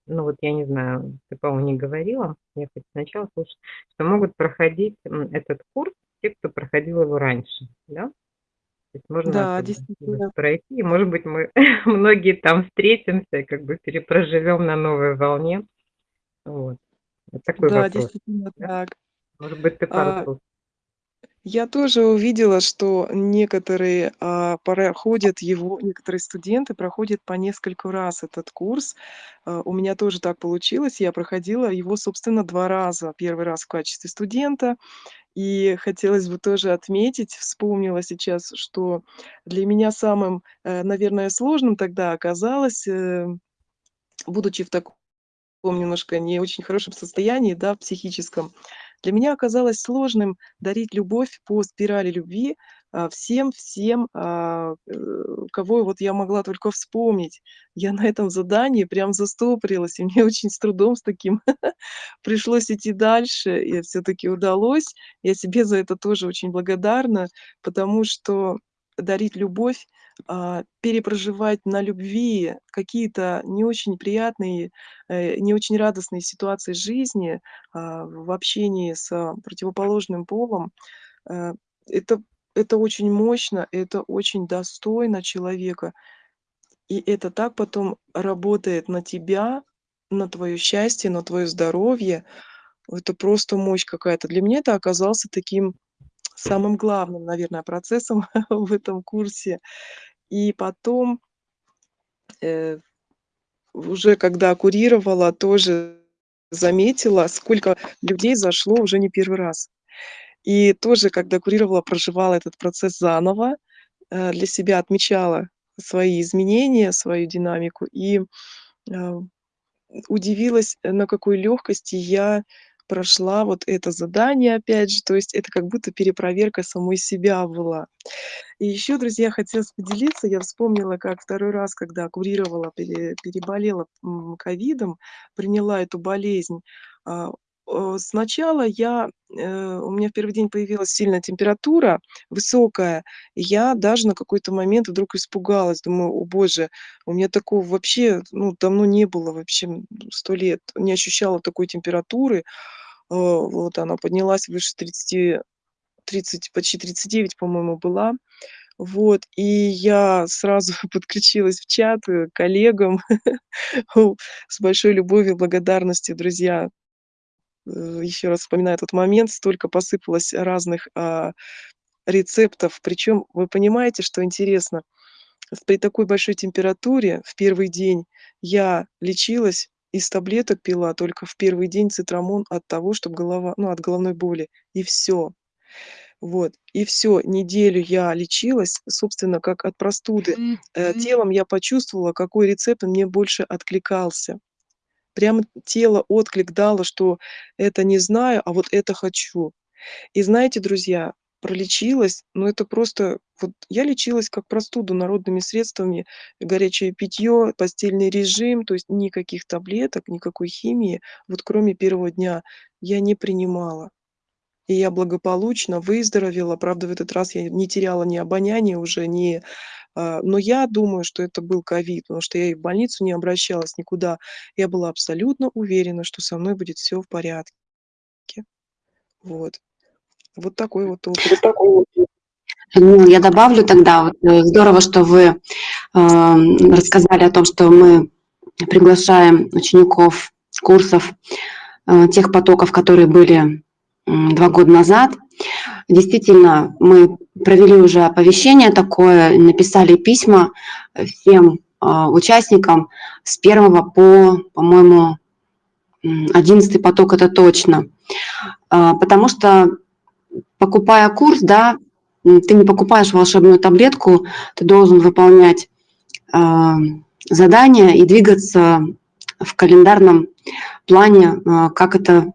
ну вот я не знаю, ты, по-моему, не говорила, я хоть сначала слушала, что могут проходить этот курс те, кто проходил его раньше, да? То есть можно Да, действительно. пройти, и, может быть, мы многие там встретимся и как бы перепроживем на новой волне. Вот. Вот такой Да, вопрос. действительно да? так. Может быть, ты пару А, слов Я тоже увидела, что некоторые а, проходят его, некоторые студенты проходят по нескольку раз этот курс. А, У меня тоже так получилось. Я проходила его, собственно, два раза. Первый раз в качестве студента. И хотелось бы тоже отметить, вспомнила сейчас, что для меня самым, э, наверное, сложным тогда оказалось, э, будучи в таком немножко не очень хорошем состоянии, да, психическом, для меня оказалось сложным дарить любовь по спирали любви а, всем, всем, а, э, кого вот я могла только вспомнить. Я на этом задании прям застопорилась, и мне очень с трудом с таким пришлось идти дальше, и все-таки удалось. Я себе за это тоже очень благодарна, потому что дарить любовь, а, перепроживать на любви какие-то не очень приятные, э, не очень радостные ситуации жизни, а, в общении с а, противоположным полом, э, это это очень мощно, это очень достойно человека. И это так потом работает на тебя, на твое счастье, на твое здоровье. Это просто мощь какая-то. Для меня это оказался таким самым главным, наверное, процессом в этом курсе. И потом, э, уже когда курировала, тоже заметила, сколько людей зашло уже не первый раз. И тоже, когда курировала, проживала этот процесс заново, э, для себя отмечала свои изменения, свою динамику и, а, удивилась, э, на какой легкости я прошла вот это задание опять же. То есть это как будто перепроверка самой себя была. И еще, друзья, хотелось поделиться. Я вспомнила, как второй раз, когда курировала, пере переболела, ковидом, приняла эту болезнь. А, сначала я, э, у меня в первый день появилась сильная температура, высокая. Я даже на какой-то момент вдруг испугалась. Думаю: "О боже, у меня такого вообще, ну, давно не было вообще, 100 лет. Не ощущала такой температуры". Э, вот она поднялась выше 30, 30, почти 39, по-моему, была. Вот, и я сразу подключилась в чат, э, к коллегам. С большой любовью, благодарностью, друзья. Э, еще раз вспоминаю этот момент, столько посыпалось разных, а, рецептов. Причем вы понимаете, что интересно? При такой большой температуре в первый день я лечилась, из таблеток пила только в первый день цитрамон от того, чтоб голова ну, от головной боли, и всё. Вот, и всё. Неделю я лечилась, собственно, как от простуды. Э, телом я почувствовала, какой рецепт мне больше откликался. Прямо тело отклик дало, что это не знаю, а вот это хочу. И знаете, друзья, пролечилась, но это просто вот я лечилась как простуду народными средствами: горячее питье, постельный режим, то есть никаких таблеток, никакой химии, вот кроме первого дня, я не принимала. И я благополучно выздоровела. Правда, в этот раз я не теряла ни обоняния уже, ни а, но я думаю, что это был ковид, потому что я и в больницу не обращалась, никуда. Я была абсолютно уверена, что со мной будет всё в порядке. Вот. Вот такой вот опыт. Людмила, я добавлю тогда, вот, э, здорово, что вы э, рассказали о том, что мы приглашаем учеников курсов э, тех потоков, которые были два года назад. Действительно, мы провели уже оповещение такое, написали письма всем участникам с первого по, по-моему, одиннадцатый поток это точно. Потому что, покупая курс, да, ты не покупаешь волшебную таблетку, ты должен выполнять а, задания и двигаться в календарном плане, как это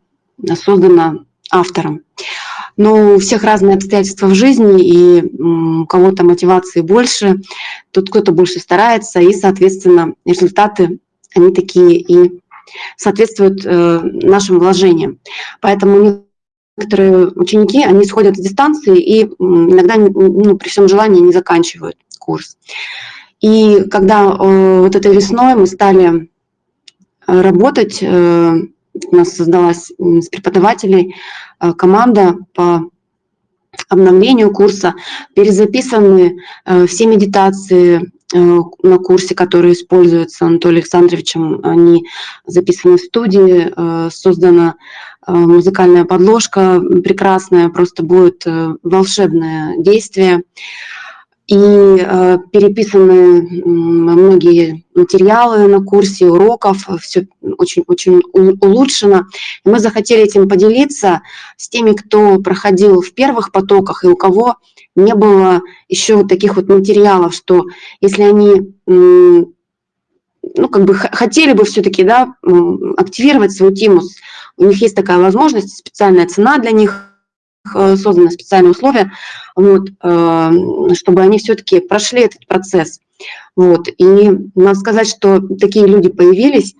создано автором. Но у всех разные обстоятельства в жизни, и у кого-то мотивации больше, тут кто-то больше старается, и, соответственно, результаты, они такие и соответствуют э, нашим вложениям. Поэтому некоторые ученики, они сходят с дистанции и иногда ну, при всем желании не заканчивают курс. И когда э, вот этой весной мы стали работать, э, у нас создалась с преподавателей э, команда по обновлению курса, перезаписаны э, все медитации э, на курсе, которые используются Анатолием Александровичем, они записаны в студии, создана музыкальная подложка прекрасная, просто будет волшебное действие и э, переписаны многие материалы на курсе, уроков, все очень-очень улучшено. И мы захотели этим поделиться с теми, кто проходил в первых потоках и у кого не было еще вот таких вот материалов, что если они ну, как бы хотели бы все-таки да, активировать свою тему, у них есть такая возможность, специальная цена для них – Э, созданы специальные условия, вот, э, чтобы они все-таки прошли этот процесс. Вот. И надо сказать, что такие люди появились,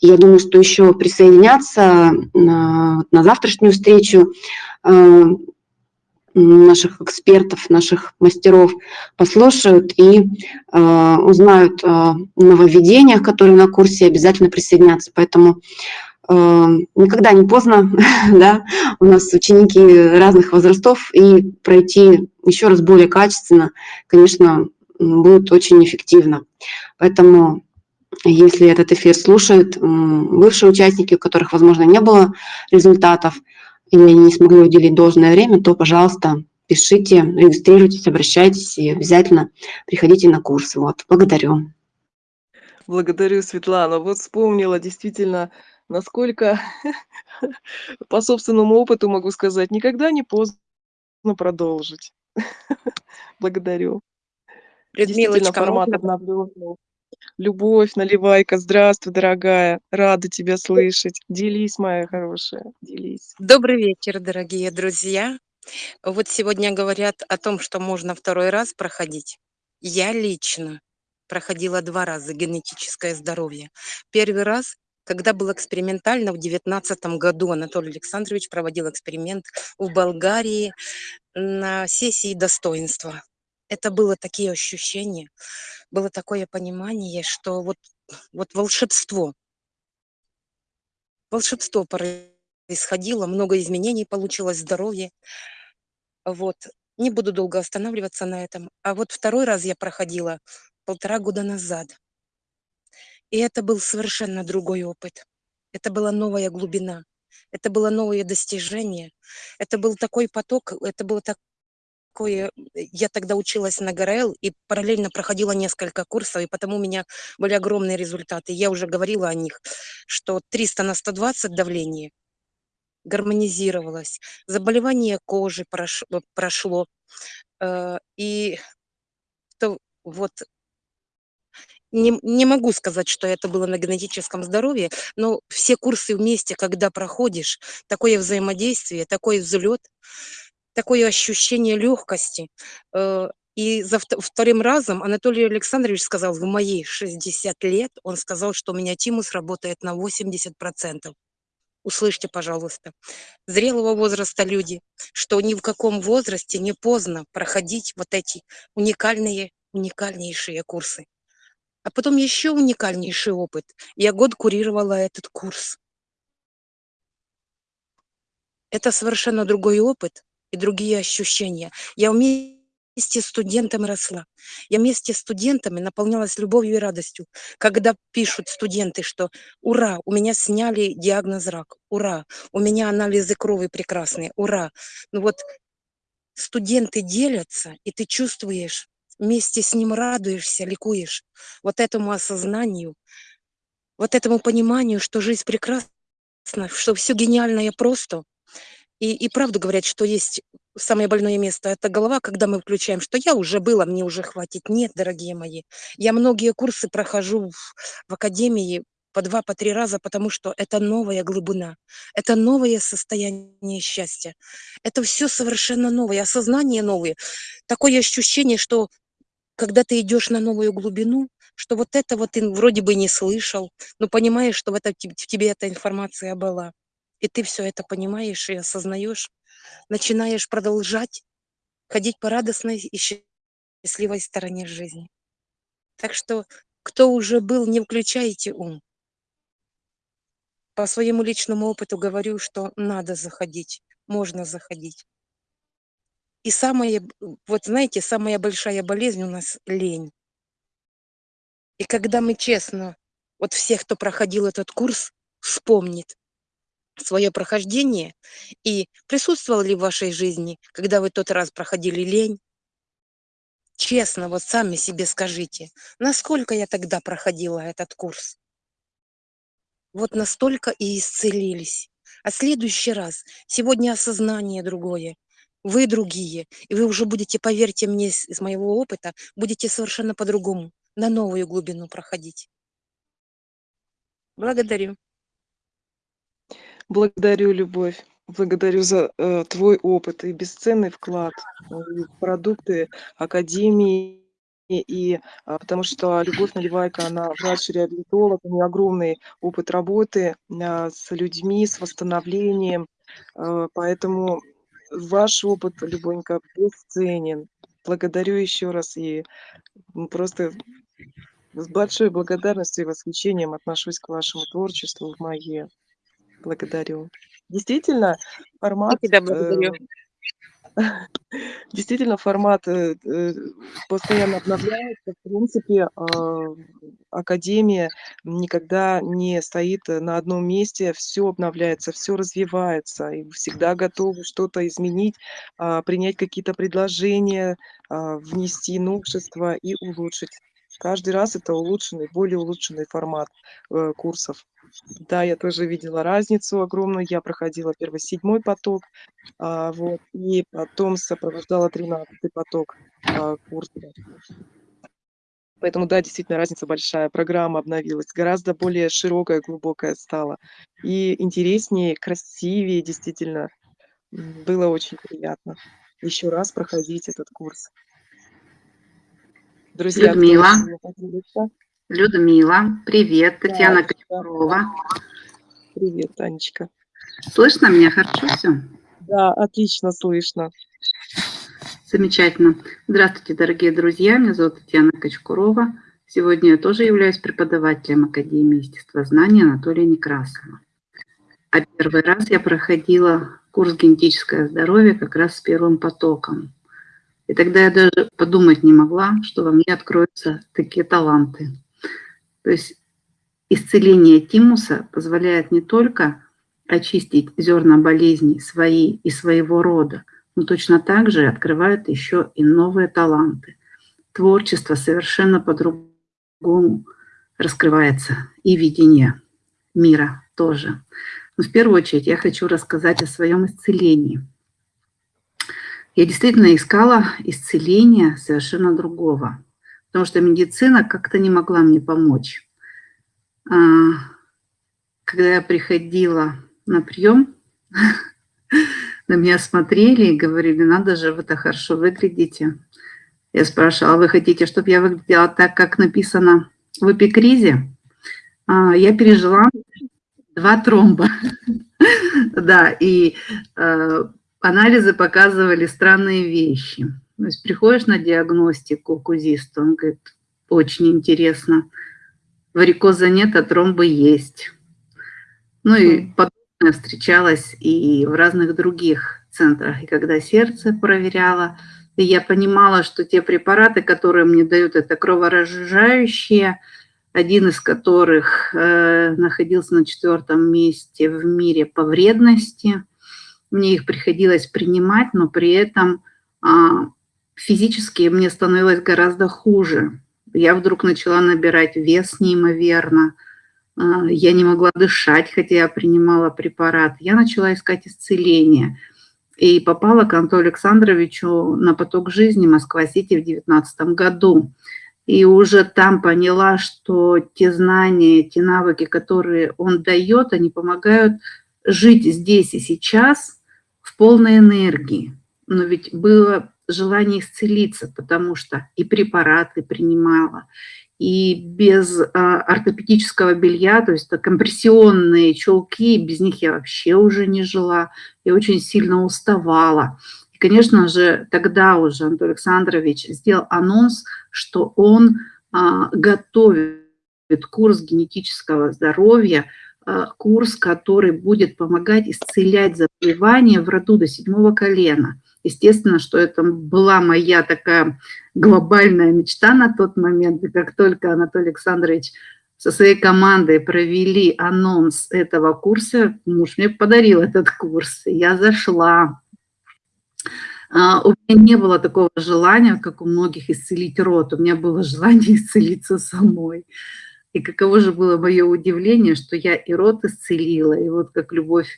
я думаю, что еще присоединятся на, на завтрашнюю встречу э, наших экспертов, наших мастеров послушают и э, узнают о нововведениях, которые на курсе обязательно присоединятся. Поэтому Эм, никогда не поздно, да, у нас ученики разных возрастов, и пройти еще раз более качественно, конечно, будет очень эффективно. Поэтому, если этот эфир слушают бывшие участники, у которых, возможно, не было результатов, или они не смогли уделить должное время, то, пожалуйста, пишите, регистрируйтесь, обращайтесь и обязательно приходите на курсы. Вот, благодарю. Благодарю, Светлана. Вот вспомнила действительно насколько по собственному опыту могу сказать, никогда не поздно продолжить. Благодарю. Действительно, формат обновленный. Любовь, наливайка, здравствуй, дорогая. Рада тебя слышать. Делись, моя хорошая, делись. Добрый вечер, дорогие друзья. Вот сегодня говорят о том, что можно второй раз проходить. Я лично проходила два раза генетическое здоровье. Первый раз когда был экспериментально в девятнадцатом году Анатолий Александрович проводил эксперимент в Болгарии на сессии достоинства. Это было такие ощущения, было такое понимание, что вот, вот волшебство. Волшебство происходило, много изменений получилось, здоровье. Вот. Не буду долго останавливаться на этом. А вот второй раз я проходила полтора года назад. И это был совершенно другой опыт. Это была новая глубина, это было новое достижение, это был такой поток, это было такое... Я тогда училась на ГРЛ и параллельно проходила несколько курсов, и потому у меня были огромные результаты. Я уже говорила о них, что 300 на 120 давление гармонизировалось, заболевание кожи прошло, прошло э, и то вот не, не могу сказать, что это было на генетическом здоровье, но все курсы вместе, когда проходишь, такое взаимодействие, такой взлет, такое ощущение легкости. Э, и за вторым разом Анатолий Александрович сказал, в мои 60 лет, он сказал, что у меня тимус работает на 80%. Услышьте, пожалуйста, зрелого возраста люди, что ни в каком возрасте не поздно проходить вот эти уникальные, уникальнейшие курсы. А потом еще уникальнейший опыт. Я год курировала этот курс. Это совершенно другой опыт и другие ощущения. Я вместе с студентами росла. Я вместе с студентами наполнялась любовью и радостью. Когда пишут студенты, что «Ура, у меня сняли диагноз рак! Ура, у меня анализы крови прекрасные! Ура!» Ну вот студенты делятся, и ты чувствуешь, вместе с ним радуешься, ликуешь. Вот этому осознанию, вот этому пониманию, что жизнь прекрасна, что все гениальное просто. И, и правду говорят, что есть самое больное место – это голова, когда мы включаем, что я уже была, мне уже хватит. Нет, дорогие мои, я многие курсы прохожу в, в академии по два, по три раза, потому что это новая глубина, это новое состояние счастья. Это все совершенно новое, осознание новое. Такое ощущение, что когда ты идешь на новую глубину, что вот это вот ты вроде бы не слышал, но понимаешь, что в, это, в тебе эта информация была. И ты все это понимаешь и осознаешь, начинаешь продолжать ходить по радостной и счастливой стороне жизни. Так что, кто уже был, не включайте ум. По своему личному опыту говорю, что надо заходить, можно заходить. И самая, вот знаете, самая большая болезнь у нас лень. И когда мы честно, вот всех, кто проходил этот курс, вспомнит свое прохождение и присутствовал ли в вашей жизни, когда вы тот раз проходили лень, честно, вот сами себе скажите, насколько я тогда проходила этот курс. Вот настолько и исцелились. А следующий раз, сегодня осознание другое, вы другие, и вы уже будете, поверьте мне, из моего опыта, будете совершенно по-другому, на новую глубину проходить. Благодарю. Благодарю, Любовь. Благодарю за э, твой опыт и бесценный вклад в продукты Академии. И а, потому что Любовь Наливайка, она врач-реабилитолог, у нее огромный опыт работы а, с людьми, с восстановлением. А, поэтому ваш опыт, Любонька, бесценен. Благодарю еще раз и просто с большой благодарностью и восхищением отношусь к вашему творчеству в Мае. Благодарю. Действительно, формат... Я тебя благодарю. Э, действительно, формат э, э, постоянно обновляется. В принципе, э, Академия никогда не стоит на одном месте, все обновляется, все развивается, и всегда готовы что-то изменить, э, принять какие-то предложения, э, внести новшества и улучшить. Каждый раз это улучшенный, более улучшенный формат э, курсов. Да, я тоже видела разницу огромную. Я проходила первый седьмой поток, а, вот, и потом сопровождала тринадцатый поток а, курса. Поэтому, да, действительно, разница большая. Программа обновилась, гораздо более широкая, глубокая стала. И интереснее, красивее, действительно. Было очень приятно еще раз проходить этот курс. Друзья, Людмила. Людмила, привет, Татьяна да, Кочкарова. Привет, Танечка. Слышно меня хорошо все? Да, отлично слышно. Замечательно. Здравствуйте, дорогие друзья, меня зовут Татьяна Кочкурова. Сегодня я тоже являюсь преподавателем Академии естествознания Анатолия Некрасова. А первый раз я проходила курс «Генетическое здоровье» как раз с первым потоком. И тогда я даже подумать не могла, что во мне откроются такие таланты. То есть исцеление тимуса позволяет не только очистить зерна болезней свои и своего рода, но точно так же открывает еще и новые таланты. Творчество совершенно по-другому раскрывается, и видение мира тоже. Но в первую очередь я хочу рассказать о своем исцелении. Я действительно искала исцеления совершенно другого потому что медицина как-то не могла мне помочь. А, когда я приходила на прием, на меня смотрели и говорили, надо же, вы так хорошо выглядите. Я спрашивала, вы хотите, чтобы я выглядела так, как написано в эпикризе? А, я пережила два тромба. Да, и э, анализы показывали странные вещи. То есть приходишь на диагностику к УЗИсту, он говорит, очень интересно, варикоза нет, а тромбы есть. Ну и потом я встречалась и в разных других центрах. И когда сердце проверяла, И я понимала, что те препараты, которые мне дают, это кроворазжижающие, один из которых э, находился на четвертом месте в мире по вредности. Мне их приходилось принимать, но при этом э, физически мне становилось гораздо хуже. Я вдруг начала набирать вес неимоверно, э, я не могла дышать, хотя я принимала препарат. Я начала искать исцеление и попала к Антону Александровичу на поток жизни Москва-Сити в 2019 году и уже там поняла, что те знания, те навыки, которые он дает, они помогают жить здесь и сейчас в полной энергии. Но ведь было желание исцелиться, потому что и препараты принимала, и без а, ортопедического белья, то есть это компрессионные чулки, без них я вообще уже не жила, я очень сильно уставала. И, конечно же, тогда уже Антон Александрович сделал анонс, что он а, готовит курс генетического здоровья, курс, который будет помогать исцелять заболевания в роду до седьмого колена. Естественно, что это была моя такая глобальная мечта на тот момент. И как только Анатолий Александрович со своей командой провели анонс этого курса, муж мне подарил этот курс. Я зашла, а, у меня не было такого желания, как у многих, исцелить рот. У меня было желание исцелиться самой. И каково же было мое удивление, что я и рот исцелила, и вот как Любовь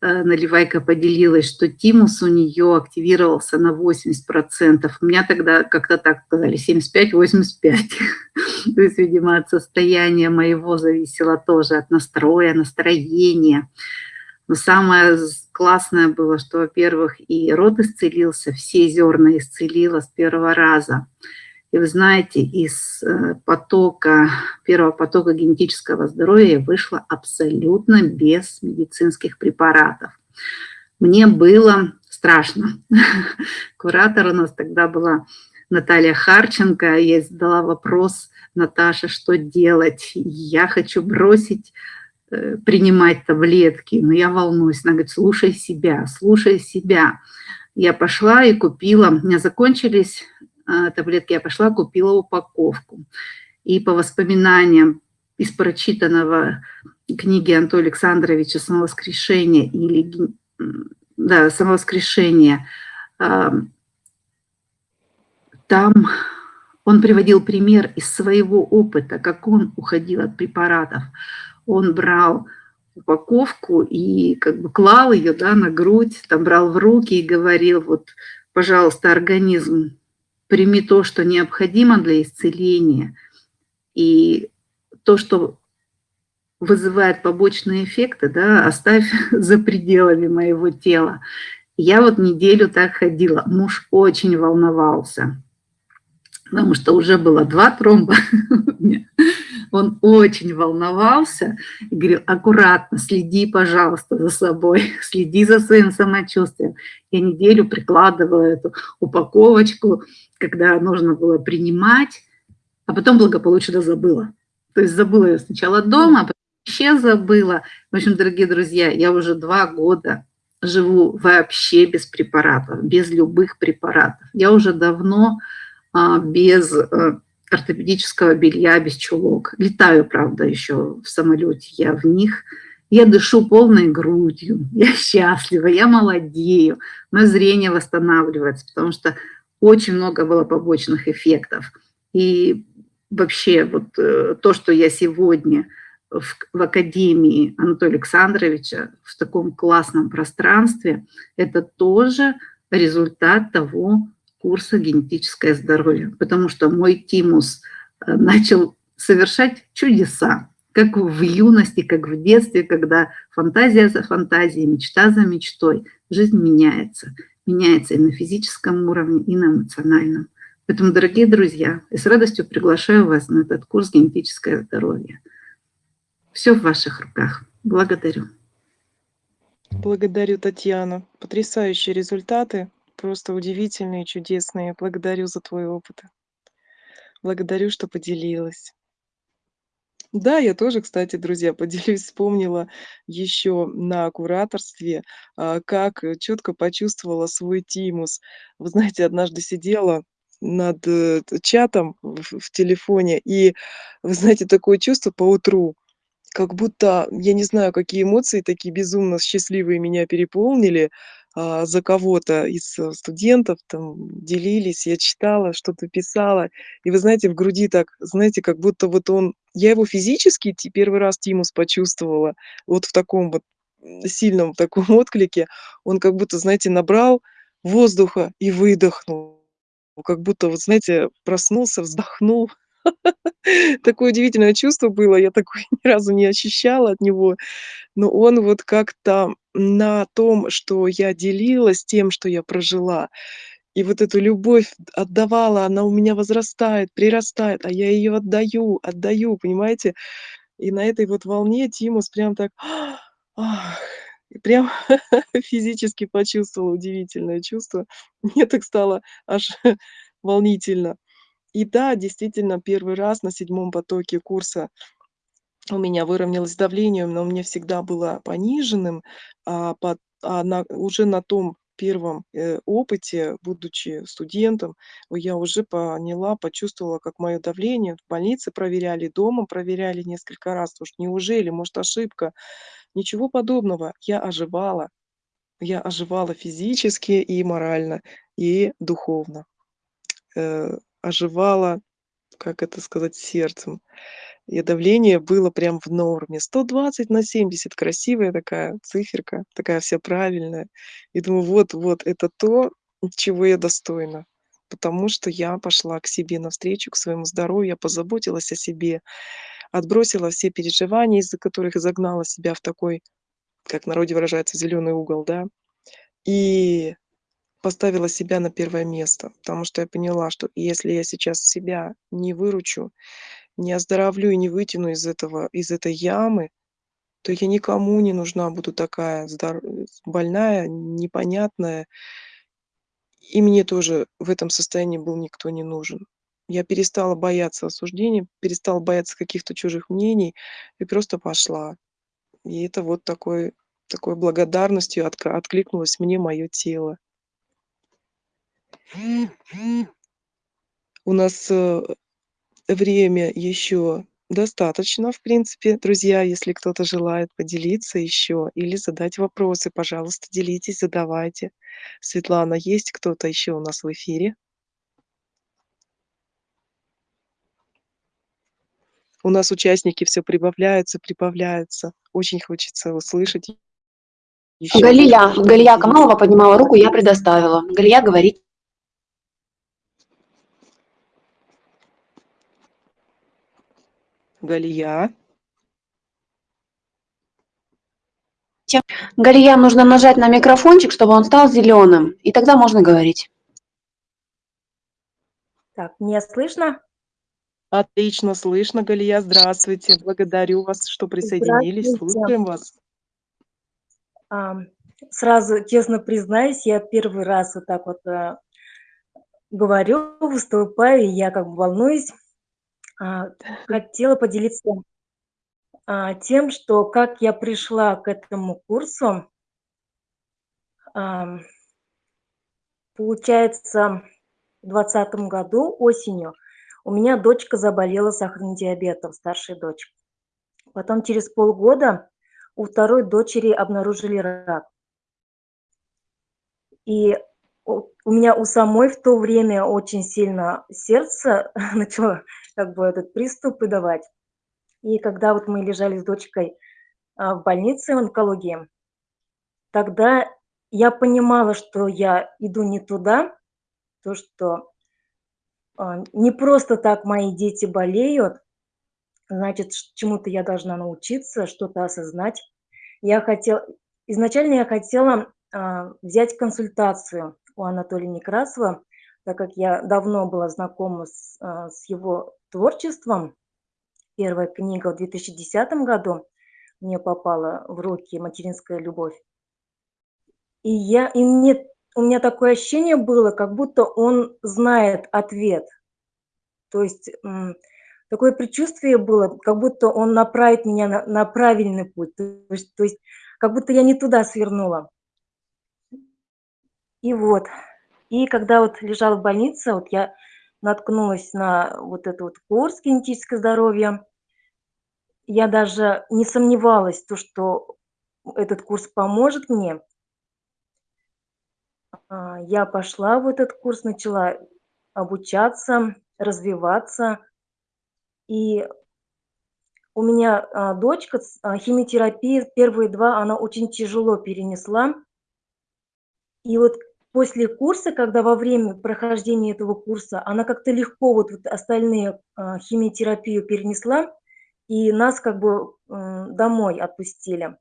э, Наливайка поделилась, что тимус у нее активировался на 80%. У меня тогда как-то так сказали, 75-85%. То есть, видимо, от состояния моего зависело тоже, от настроя, настроения. Но самое классное было, что, во-первых, и род исцелился, все зерна исцелила с первого раза. И вы знаете, из э, потока, первого потока генетического здоровья вышла абсолютно без медицинских препаратов. Мне было страшно. Куратор у нас тогда была Наталья Харченко. Я задала вопрос Наташе, что делать. Я хочу бросить Э, принимать таблетки, но я волнуюсь. Она говорит, слушай себя, слушай себя. Я пошла и купила, у меня закончились таблетки, я пошла, купила упаковку. И по воспоминаниям из прочитанного книги Антона Александровича «Самовоскрешение» или да, «Самовоскрешение», э, там он приводил пример из своего опыта, как он уходил от препаратов он брал упаковку и как бы клал ее да, на грудь, там брал в руки и говорил, вот, пожалуйста, организм, прими то, что необходимо для исцеления, и то, что вызывает побочные эффекты, да, оставь за пределами моего тела. Я вот неделю так ходила, муж очень волновался, потому что уже было два тромба, он очень волновался говорил, аккуратно, следи, пожалуйста, за собой, следи за своим самочувствием. Я неделю прикладывала эту упаковочку, когда нужно было принимать, а потом благополучно забыла. То есть забыла ее сначала дома, а потом вообще забыла. В общем, дорогие друзья, я уже два года живу вообще без препаратов, без любых препаратов. Я уже давно а, без э, ортопедического белья, без чулок. Летаю, правда, еще в самолете, я в них. Я дышу полной грудью, я счастлива, я молодею, мое зрение восстанавливается, потому что очень много было побочных эффектов. И вообще вот э, то, что я сегодня в, в Академии Анатолия Александровича в таком классном пространстве, это тоже результат того, курса «Генетическое здоровье», потому что мой тимус э, начал совершать чудеса, как в юности, как в детстве, когда фантазия за фантазией, мечта за мечтой, жизнь меняется. Меняется и на физическом уровне, и на эмоциональном. Поэтому, дорогие друзья, я с радостью приглашаю вас на этот курс «Генетическое здоровье». Все в ваших руках. Благодарю. Благодарю, Татьяна. Потрясающие результаты просто удивительные, чудесные. Благодарю за твой опыт. Благодарю, что поделилась. Да, я тоже, кстати, друзья, поделюсь, вспомнила еще на кураторстве, а, как четко почувствовала свой тимус. Вы знаете, однажды сидела над, э, чатом в телефоне, и, вы знаете, такое чувство поутру, как будто, я не знаю, какие эмоции такие безумно счастливые меня переполнили, за кого-то из, э, студентов, там делились, я читала, что-то писала. И вы знаете, в груди так, знаете, как будто вот он я его физически первый раз тимус почувствовала вот в таком вот, сильном таком отклике. Он как будто, знаете, набрал воздуха и выдохнул. Как будто, вот знаете, проснулся, вздохнул. Такое удивительное чувство было, я такое ни разу не ощущала от него. Но он вот как-то на том, что я делилась тем, что я прожила, и вот эту любовь отдавала, она у меня возрастает, прирастает, а я ее отдаю, отдаю, понимаете? И на этой вот волне тимус прям так, прям физически почувствовала удивительное чувство. Мне так стало аж волнительно. И да, действительно, первый раз на седьмом потоке курса у меня выровнялось давление, оно у меня всегда было пониженным, а пот а на уже на том первом, э, опыте, будучи студентом, я уже поняла, почувствовала, как моё давление в больнице проверяли, дома проверяли несколько раз. Уж неужели, может, ошибка? Ничего подобного. Я оживала. Я оживала физически и морально, и духовно. Э, оживала, как это сказать, сердцем. И давление было прям в норме. 120 на 70. Красивая такая циферка, такая вся правильная. И думаю: вот вот это то, чего я достойна. Потому что я пошла к себе навстречу, к своему здоровью, я позаботилась о себе, отбросила все переживания, из-за которых загнала себя в такой, как в народе выражается, зелёный угол, да. И поставила себя на первое место, потому что я поняла, что если я сейчас себя не выручу, не оздоровлю и не вытяну из этого из этой ямы, то я никому не нужна буду такая э, больная, непонятная. И мне тоже в этом состоянии был никто не нужен. Я перестала бояться осуждения, перестала бояться каких-то чужих мнений и просто пошла. И это вот такой такой благодарностью откликнулось мне моё тело. У нас, э, время еще достаточно, в принципе. Друзья, если кто-то желает поделиться еще или задать вопросы, пожалуйста, делитесь, задавайте. Светлана, есть кто-то еще у нас в эфире? У нас участники всё прибавляются, прибавляются. Очень хочется услышать еще Галия, Галия. Камалова поднимала руку, я предоставила. Галия, говорите. Галия. Галия, нужно нажать на микрофончик, чтобы он стал зелёным, и тогда можно говорить. Так, меня слышно? Отлично слышно, Галия. Здравствуйте. Благодарю вас, что присоединились. Слушаем вас. Ам, сразу честно признаюсь, я первый раз вот так вот, а, говорю, выступаю, и я как бы волнуюсь. А, хотела поделиться, а, тем, что как я пришла к этому курсу. Получается, в 20 году осенью у меня дочка заболела сахарным диабетом, старшая дочь. Потом через полгода у второй дочери обнаружили рак. И у меня у самой в то время очень сильно сердце начало как бы этот приступы давать. И когда вот мы лежали с дочкой, а, в больнице онкологии, тогда я понимала, что я иду не туда, то, что, а, не просто так мои дети болеют, значит, чему-то я должна научиться, что-то осознать. Я хотела изначально я хотела, а, взять консультацию у Анатолия Некрасова, так как я давно была знакома с, а, с его творчеством. Первая книга в 2010 году мне попала в руки "Материнская любовь". И я и мне у меня такое ощущение было, как будто он знает ответ. То есть, такое предчувствие было, как будто он направит меня на, на правильный путь, то есть, то есть как будто я не туда свернула. И вот, и когда вот лежала в больнице, вот я наткнулась на вот этот вот курс генетическое здоровье, я даже не сомневалась, то, что этот курс поможет мне. А, я пошла в этот курс, начала обучаться, развиваться. И у меня а, дочка а, химиотерапии первые два она очень тяжело перенесла. И вот после курса, когда во время прохождения этого курса она как-то легко вот, вот остальные химиотерапию перенесла, и нас как бы домой отпустили.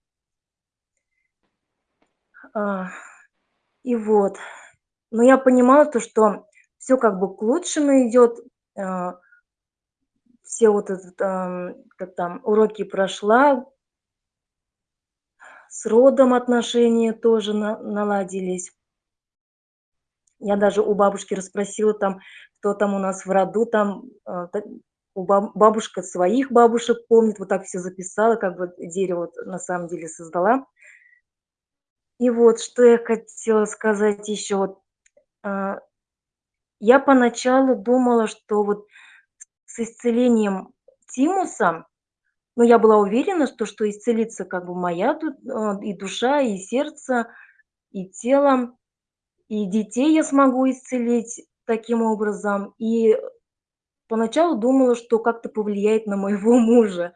И вот, но я понимала то, что все как бы к лучшему идет, а, все вот этот, как там, уроки прошла, с родом отношения тоже на, наладились. Я даже у бабушки расспросила там, кто там у нас в роду, там а, у баб, бабушка своих бабушек помнит, вот так все записала, как бы дерево на самом деле создала. И вот, что я хотела сказать еще. А, я поначалу думала, что вот с исцелением тимуса, ну, я была уверена, что, что исцелится как бы моя тут а, и душа, и сердце, и тело, и детей я смогу исцелить таким образом. И поначалу думала, что как-то повлияет на моего мужа.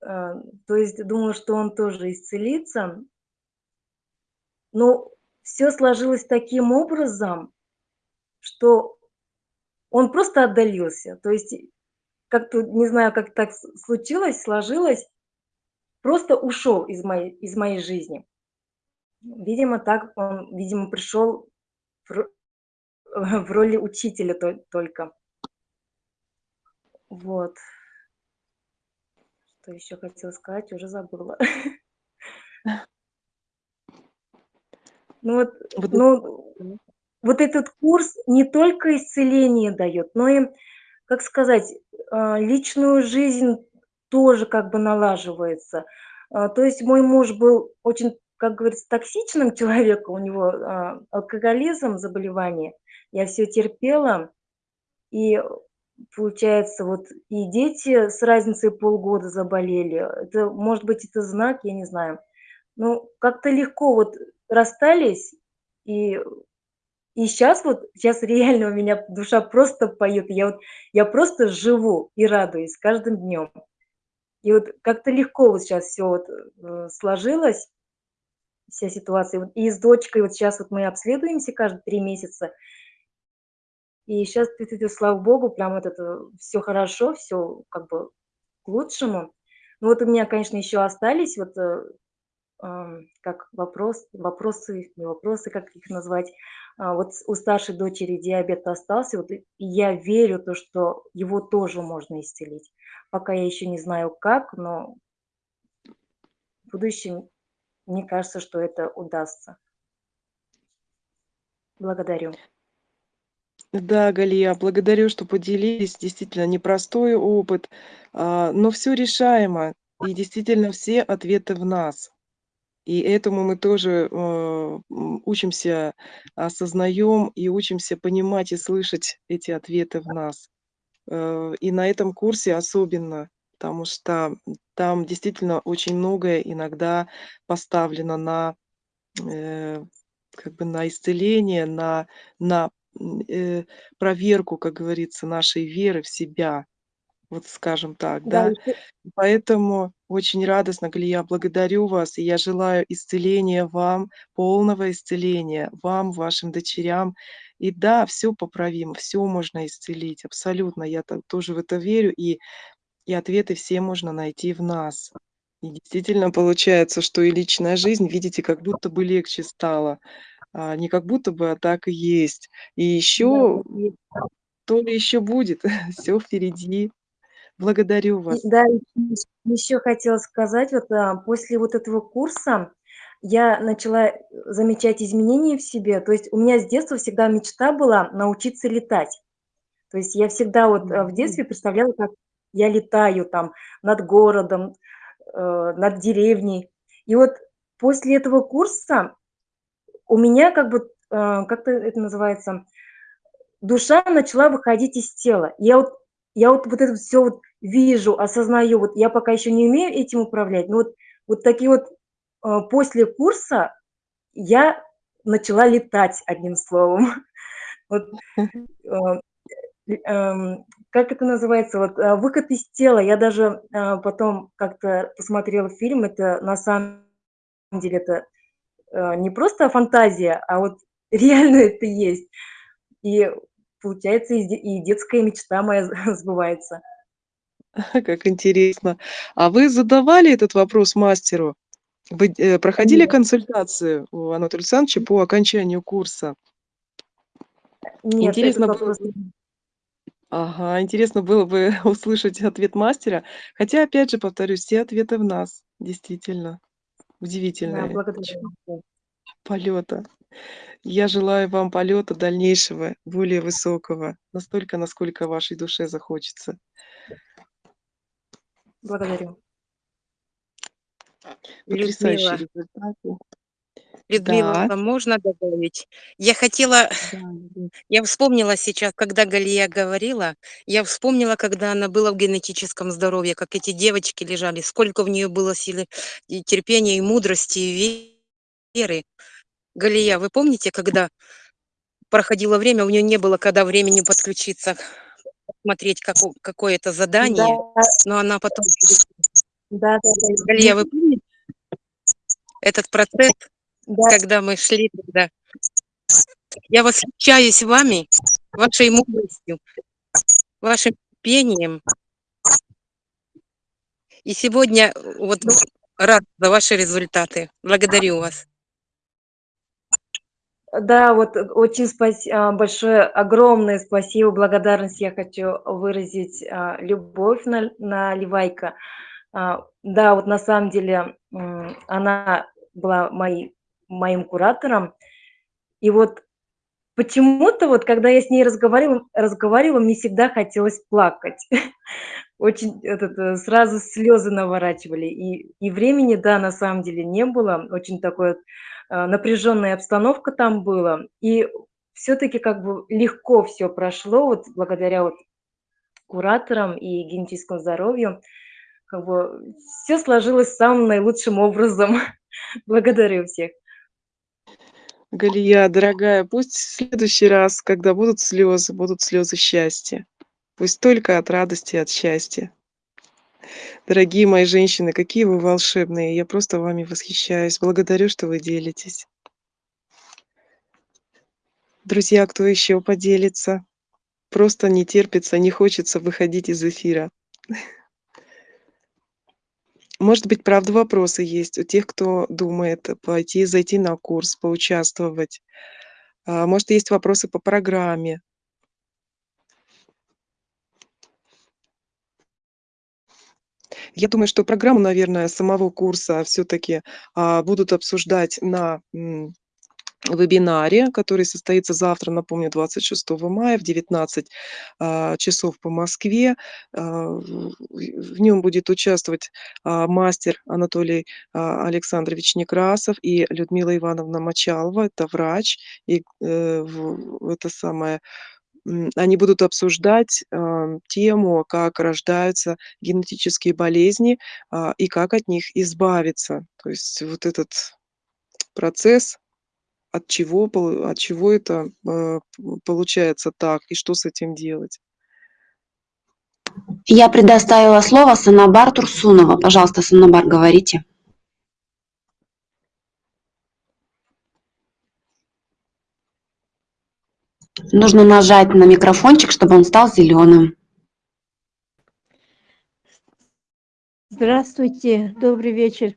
А, то есть думала, что он тоже исцелится. Но все сложилось таким образом, что он просто отдалился. То есть как-то, не знаю, как так случилось, сложилось, просто ушел из моей, из моей жизни. Видимо, так он, видимо, пришел в, в роли учителя только. Вот. Что еще хотела сказать, уже забыла. Ну вот, вот, ну, вот этот курс не только исцеление дает, но и, как сказать, а, личную жизнь тоже как бы налаживается. А, то есть мой муж был очень, как говорится, токсичным человеком, у него а, алкоголизм, заболевание. Я все терпела, и получается, вот и дети с разницей полгода заболели. Это, может быть, это знак, я не знаю. Ну, как-то легко вот расстались, и, и сейчас вот, сейчас реально у меня душа просто поет, я вот, я просто живу и радуюсь каждым днем. И вот как-то легко вот сейчас все вот э, сложилось, вся ситуация. И с дочкой вот сейчас вот мы обследуемся каждые три месяца, и сейчас, слава богу, прям вот это все хорошо, все как бы к лучшему. Ну вот у меня, конечно, еще остались вот э, как вопрос, вопросы, не вопросы, как их назвать. А, вот у старшей дочери диабет остался, вот, я верю, то, что его тоже можно исцелить. Пока я еще не знаю как, но в будущем мне кажется, что это удастся. Благодарю. Да, Галия, благодарю, что поделились. Действительно, непростой опыт, а, но все решаемо. И действительно, все ответы в нас. И этому мы тоже э, учимся, осознаем и учимся понимать и слышать эти ответы в нас. Э, и на этом курсе особенно, потому что там действительно очень многое иногда поставлено на, э, как бы на исцеление, на, на э, проверку, как говорится, нашей веры в себя. Вот скажем так, Да, да. Поэтому очень радостно, Галия, благодарю вас, и я желаю исцеления вам, полного исцеления вам, вашим дочерям. И да, все поправимо, все можно исцелить, абсолютно. Я тоже в это верю, и, и ответы все можно найти в нас. И действительно получается, что и личная жизнь, видите, как будто бы легче стало. А, не как будто бы, а так и есть. И еще, то ли еще будет, все впереди. Благодарю вас. Да, еще хотела сказать, вот а, после вот этого курса я начала замечать изменения в себе. То есть у меня с детства всегда мечта была научиться летать. То есть я всегда вот а, в детстве представляла, как я летаю там над городом, э, над деревней. И вот после этого курса у меня как бы, э, как это называется, душа начала выходить из тела. Я вот, я вот, вот это все вот вижу, осознаю, вот я пока еще не умею этим управлять, но вот, вот такие вот э, после курса я начала летать, одним словом. Вот, как это называется, вот э, выход из тела. Я даже потом как-то посмотрела фильм, это на самом деле это не просто фантазия, а вот реально это есть. И получается, и детская мечта моя сбывается. Как интересно. А вы задавали этот вопрос мастеру? Вы э, проходили Нет. консультацию у Анатолия Александровича по окончанию курса? Нет, Интересно этот вопрос ага, интересно было бы услышать ответ мастера. Хотя, опять же, повторюсь, все ответы в нас, действительно. Да, Удивительное благодарю. полета. Я желаю вам полета дальнейшего, более высокого, настолько, насколько вашей душе захочется. Благодарю. Потрясающие Людмила, результаты. Людмила, Да, можно добавить? Я хотела, да, я вспомнила сейчас, когда Галия говорила, я вспомнила, когда она была в генетическом здоровье, как эти девочки лежали, сколько в нее было силы и терпения, и мудрости, и веры. Галия, вы помните, когда проходило время, у нее не было когда времени подключиться, смотреть како- какое-то Да, задание, но она потом... да, да, да. Галия, вы помните этот процесс, да, когда мы шли тогда? Я восхищаюсь вами, вашей мудростью, вашим терпением. И сегодня вот рад за ваши результаты. Благодарю вас. Да, вот очень спаси- а, большое, огромное спасибо, благодарность я хочу выразить а, любовь на, на Ливайка. А, Да, вот на самом деле она была моей, моим куратором. И вот почему-то вот, когда я с ней разговаривала, разговаривала, мне всегда хотелось плакать. Очень этот, э, сразу слезы наворачивали. И, и времени, да, на самом деле не было. Очень такое э, напряженная обстановка там была. И все-таки как бы легко все прошло, вот благодаря вот кураторам и генетическому здоровью. Как бы все сложилось самым наилучшим образом. Благодарю всех. Галия, дорогая, пусть в следующий раз, когда будут слезы, будут слезы счастья. Пусть только от радости и от счастья. Дорогие мои женщины, какие вы волшебные. Я просто вами восхищаюсь. Благодарю, что вы делитесь. Друзья, кто еще поделится? Просто не терпится, не хочется выходить из эфира. Может быть, правда, вопросы есть у тех, кто думает пойти, зайти на курс, поучаствовать. А, Может, есть вопросы по программе. Я думаю, что программу, наверное, самого курса все-таки будут обсуждать на вебинаре, который состоится завтра, напомню, 26 мая в 19 а, часов по Москве. А, в нем будет участвовать а, мастер Анатолий Александрович Некрасов и Людмила Ивановна Мочалова, это врач, и э, это самое они будут обсуждать а, тему, как рождаются генетические болезни а, и как от них избавиться. То есть вот этот процесс от чего, от чего это э, получается так и что с этим делать. Я предоставила слово Санабар Турсунова. Пожалуйста, Санабар, говорите. Нужно нажать на микрофончик, чтобы он стал зеленым. Здравствуйте, добрый вечер.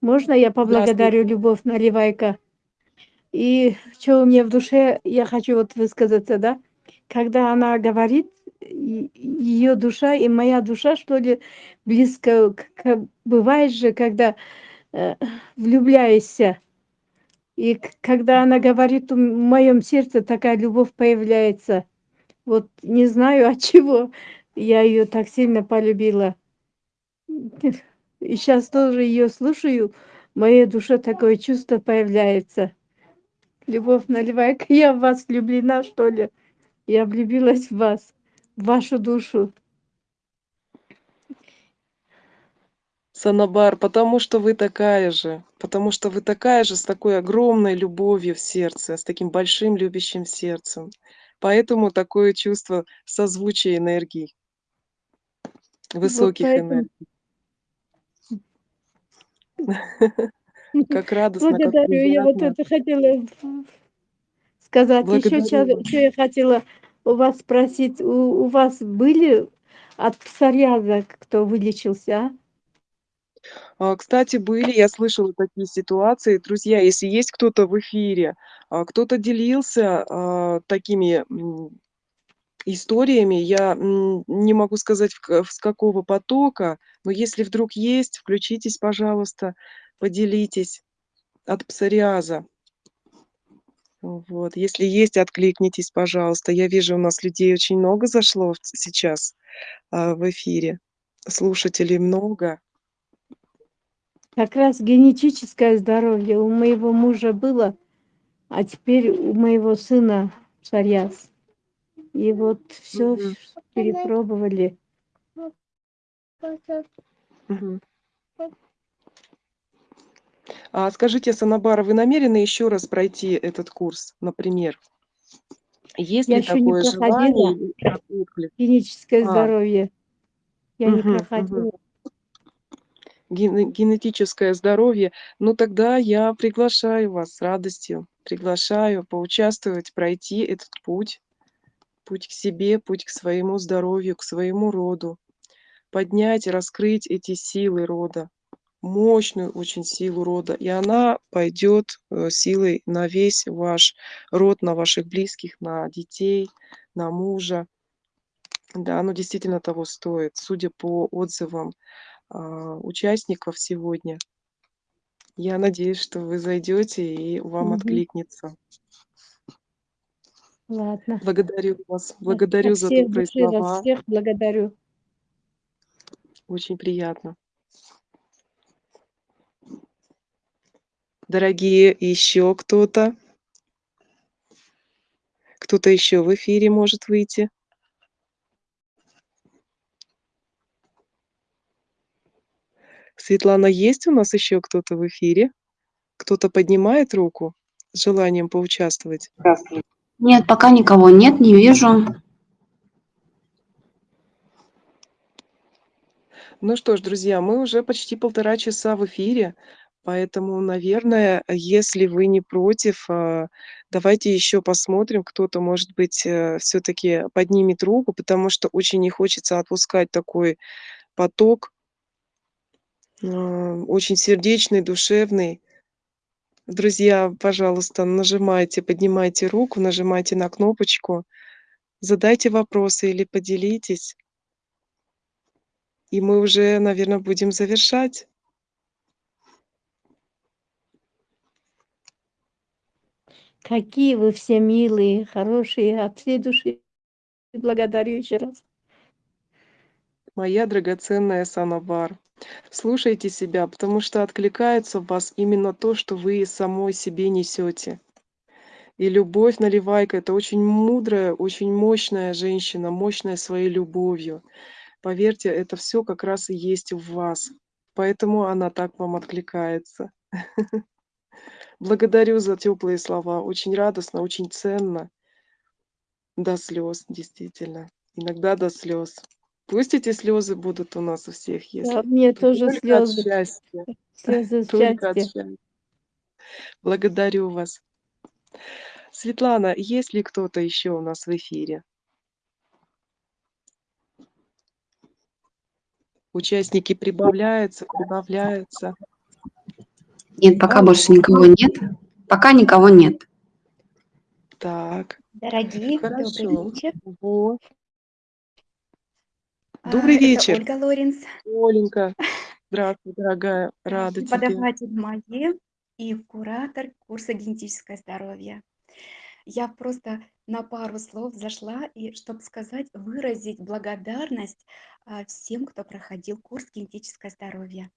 Можно я поблагодарю Любовь Наливайко? И что у меня в душе, я хочу вот высказаться, да? Когда она говорит, ее душа и моя душа, что ли, близко, к- к- бывает же, когда э, влюбляешься. И когда она говорит, в моем сердце такая любовь появляется. Вот не знаю от чего. я ее так сильно полюбила. И сейчас тоже ее слушаю, в моей душе такое чувство появляется. Любовь наливайка, я в вас влюблена, что ли? Я влюбилась в вас, в вашу душу. Санабар, потому что вы такая же, потому что вы такая же с такой огромной любовью в сердце, с таким большим любящим сердцем. Поэтому такое чувство созвучия энергий, Вот высоких поэтому энергий. Как радостно, как благодарю. Я вот это хотела сказать. Еще Благодарю вас. что я хотела у вас спросить. У, у вас были от псориаза кто вылечился, а? А, Кстати, были, я слышала такие ситуации. Друзья, если есть кто-то в эфире, а, кто-то делился такими историями, я не могу сказать, с какого потока, но если вдруг есть, включитесь, пожалуйста, поделитесь от псориаза. Вот. Если есть, откликнитесь, пожалуйста. Я вижу, у нас людей очень много зашло сейчас а, в эфире. Слушателей много. Как раз генетическое здоровье у моего мужа было, а теперь у моего сына псориаз. И вот все Мгм. перепробовали. Мгм. А скажите, Санабара, вы намерены еще раз пройти этот курс, например? Есть Я ли еще не такое желание генетическое А, здоровье. Я не мгм, мгм. проходила. Гене- Генетическое здоровье. Ну тогда я приглашаю вас с радостью. Приглашаю поучаствовать, пройти этот путь. Путь к себе, путь к своему здоровью, к своему роду. Поднять, раскрыть эти силы рода. Мощную очень силу рода. И она пойдет э, силой на весь ваш род, на ваших близких, на детей, на мужа. Да, оно действительно того стоит, судя по отзывам а, участников сегодня. Я надеюсь, что вы зайдете и вам Мгм. откликнется. Ладно. Благодарю вас, От, благодарю от за добрые слова. всех благодарю. Очень приятно. Дорогие, еще кто-то? Кто-то еще в эфире может выйти? Светлана, есть у нас еще кто-то в эфире? Кто-то поднимает руку с желанием поучаствовать? Нет, пока никого нет, не вижу. Ну что ж, друзья, мы уже почти полтора часа в эфире, поэтому, наверное, если вы не против, а, давайте еще посмотрим, кто-то, может быть, все-таки поднимет руку, потому что очень не хочется отпускать такой поток, а, очень сердечный, душевный. Друзья, пожалуйста, нажимайте, поднимайте руку, нажимайте на кнопочку, задайте вопросы или поделитесь. И мы уже, наверное, будем завершать. Какие вы все милые, хорошие, от всей души благодарю еще раз. Моя драгоценная Санабар, слушайте себя, потому что откликается в вас именно то, что вы самой себе несете. И любовь наливайка это очень мудрая, очень мощная женщина, мощная своей любовью. Поверьте, это все как раз и есть в вас. Поэтому она так вам откликается. Благодарю за теплые слова. Очень радостно, очень ценно. До слез, действительно. Иногда до слез. Пусть эти слезы будут у нас у всех, если Да, мне тоже только от слезы, счастья. слезы Только от счастья. Благодарю вас. Светлана, есть ли кто-то еще у нас в эфире? Участники прибавляются, прибавляются. Нет, пока больше никого нет. Пока никого нет. Так, Дорогие, добрый хорошо. вечер. Вот. А, Добрый Это вечер, Ольга Лоренс, Оленька. Здравствуй, дорогая. а, Рада тебе. преподаватель магии и куратор курса «Генетическое здоровье». Я просто на пару слов зашла, и чтобы сказать, выразить благодарность а, всем, кто проходил курс «Генетическое здоровье».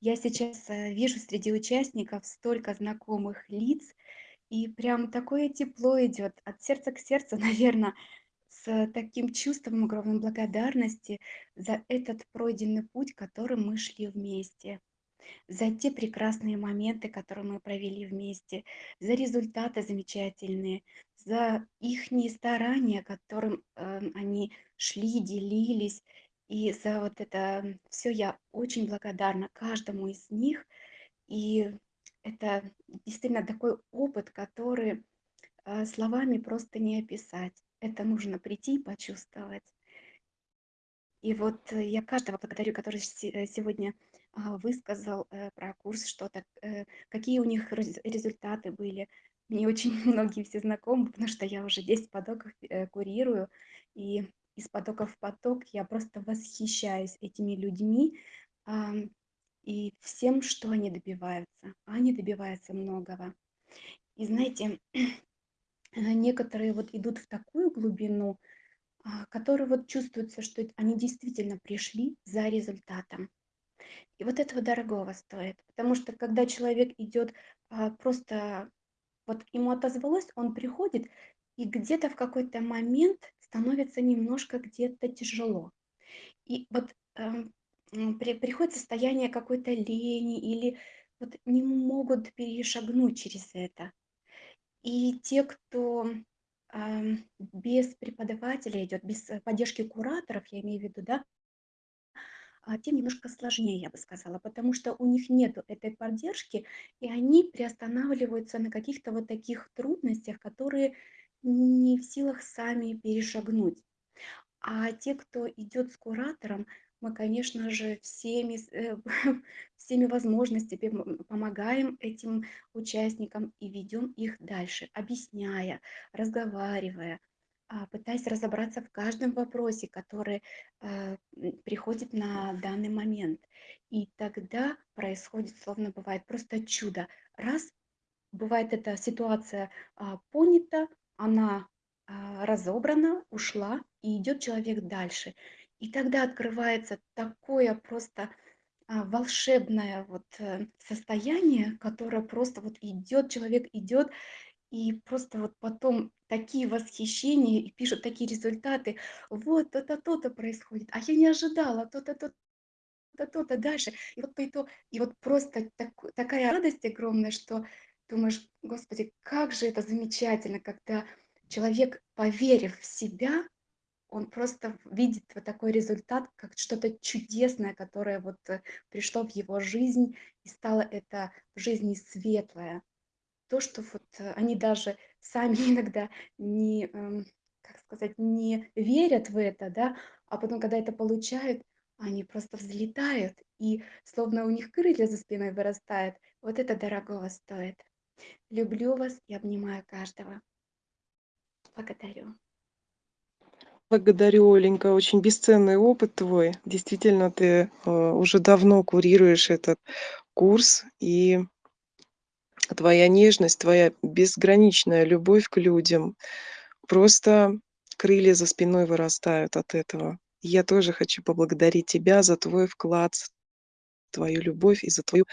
Я сейчас э, вижу среди участников столько знакомых лиц, и прям такое тепло идет от сердца к сердцу, наверное, с таким чувством огромной благодарности за этот пройденный путь, которым мы шли вместе за те прекрасные моменты, которые мы провели вместе, за результаты замечательные, за их старания, которым э, они шли, делились. И за вот это все я очень благодарна каждому из них. И это действительно такой опыт, который э, словами просто не описать. Это нужно прийти и почувствовать. И вот э, я каждого благодарю, который э, сегодня а, высказал э, про курс что-то, какие у них результаты были. Мне очень многие все знакомы, потому что я уже 10 потоков курирую, и из потока в поток я просто восхищаюсь этими людьми и всем, что они добиваются. Они добиваются многого. И знаете, некоторые вот идут в такую глубину, а, которые вот чувствуется, что они действительно пришли за результатом. И вот этого дорогого стоит, потому что когда человек идет а, просто, вот ему отозвалось, он приходит, и где-то в какой-то момент становится немножко где-то тяжело. И вот э, при, приходит состояние какой-то лени или вот не могут перешагнуть через это. И те, кто без преподавателя идет, без э, поддержки кураторов, я имею в виду, да, а, тем немножко сложнее, я бы сказала, потому что у них нет этой поддержки, и они приостанавливаются на каких-то вот таких трудностях, которые не в силах сами перешагнуть. А те, кто идет с куратором, мы, конечно же, всеми, э, всеми возможностями помогаем этим участникам и ведем их дальше, объясняя, разговаривая, а, пытаясь разобраться в каждом вопросе, который э, приходит на данный момент. И тогда происходит, словно бывает, просто чудо. Раз, бывает эта ситуация а, понята, она а, разобрана, ушла, и идет человек дальше. И тогда открывается такое просто а, волшебное вот э, состояние, которое просто вот идет, человек идет, и просто вот потом такие восхищения и пишут такие результаты. Вот, то-то, то-то происходит, а я не ожидала, то-то, то-то, то-то дальше. И вот, по и вот просто так, такая радость огромная, что думаешь, Господи, как же это замечательно, когда человек, поверив в себя, он просто видит вот такой результат, как что-то чудесное, которое вот э, пришло в его жизнь и стало это в жизни светлое. То, что вот э, они даже сами иногда не, эм, как сказать, не верят в это, да, а потом, когда это получают, они просто взлетают, и словно у них крылья за спиной вырастают. Вот это дорогого стоит. Люблю вас и обнимаю каждого. Благодарю. Благодарю, Оленька, очень бесценный опыт твой. Действительно, ты э, уже давно курируешь этот курс, и твоя нежность, твоя безграничная любовь к людям, просто крылья за спиной вырастают от этого. Я тоже хочу поблагодарить тебя за твой вклад, твою любовь и за твою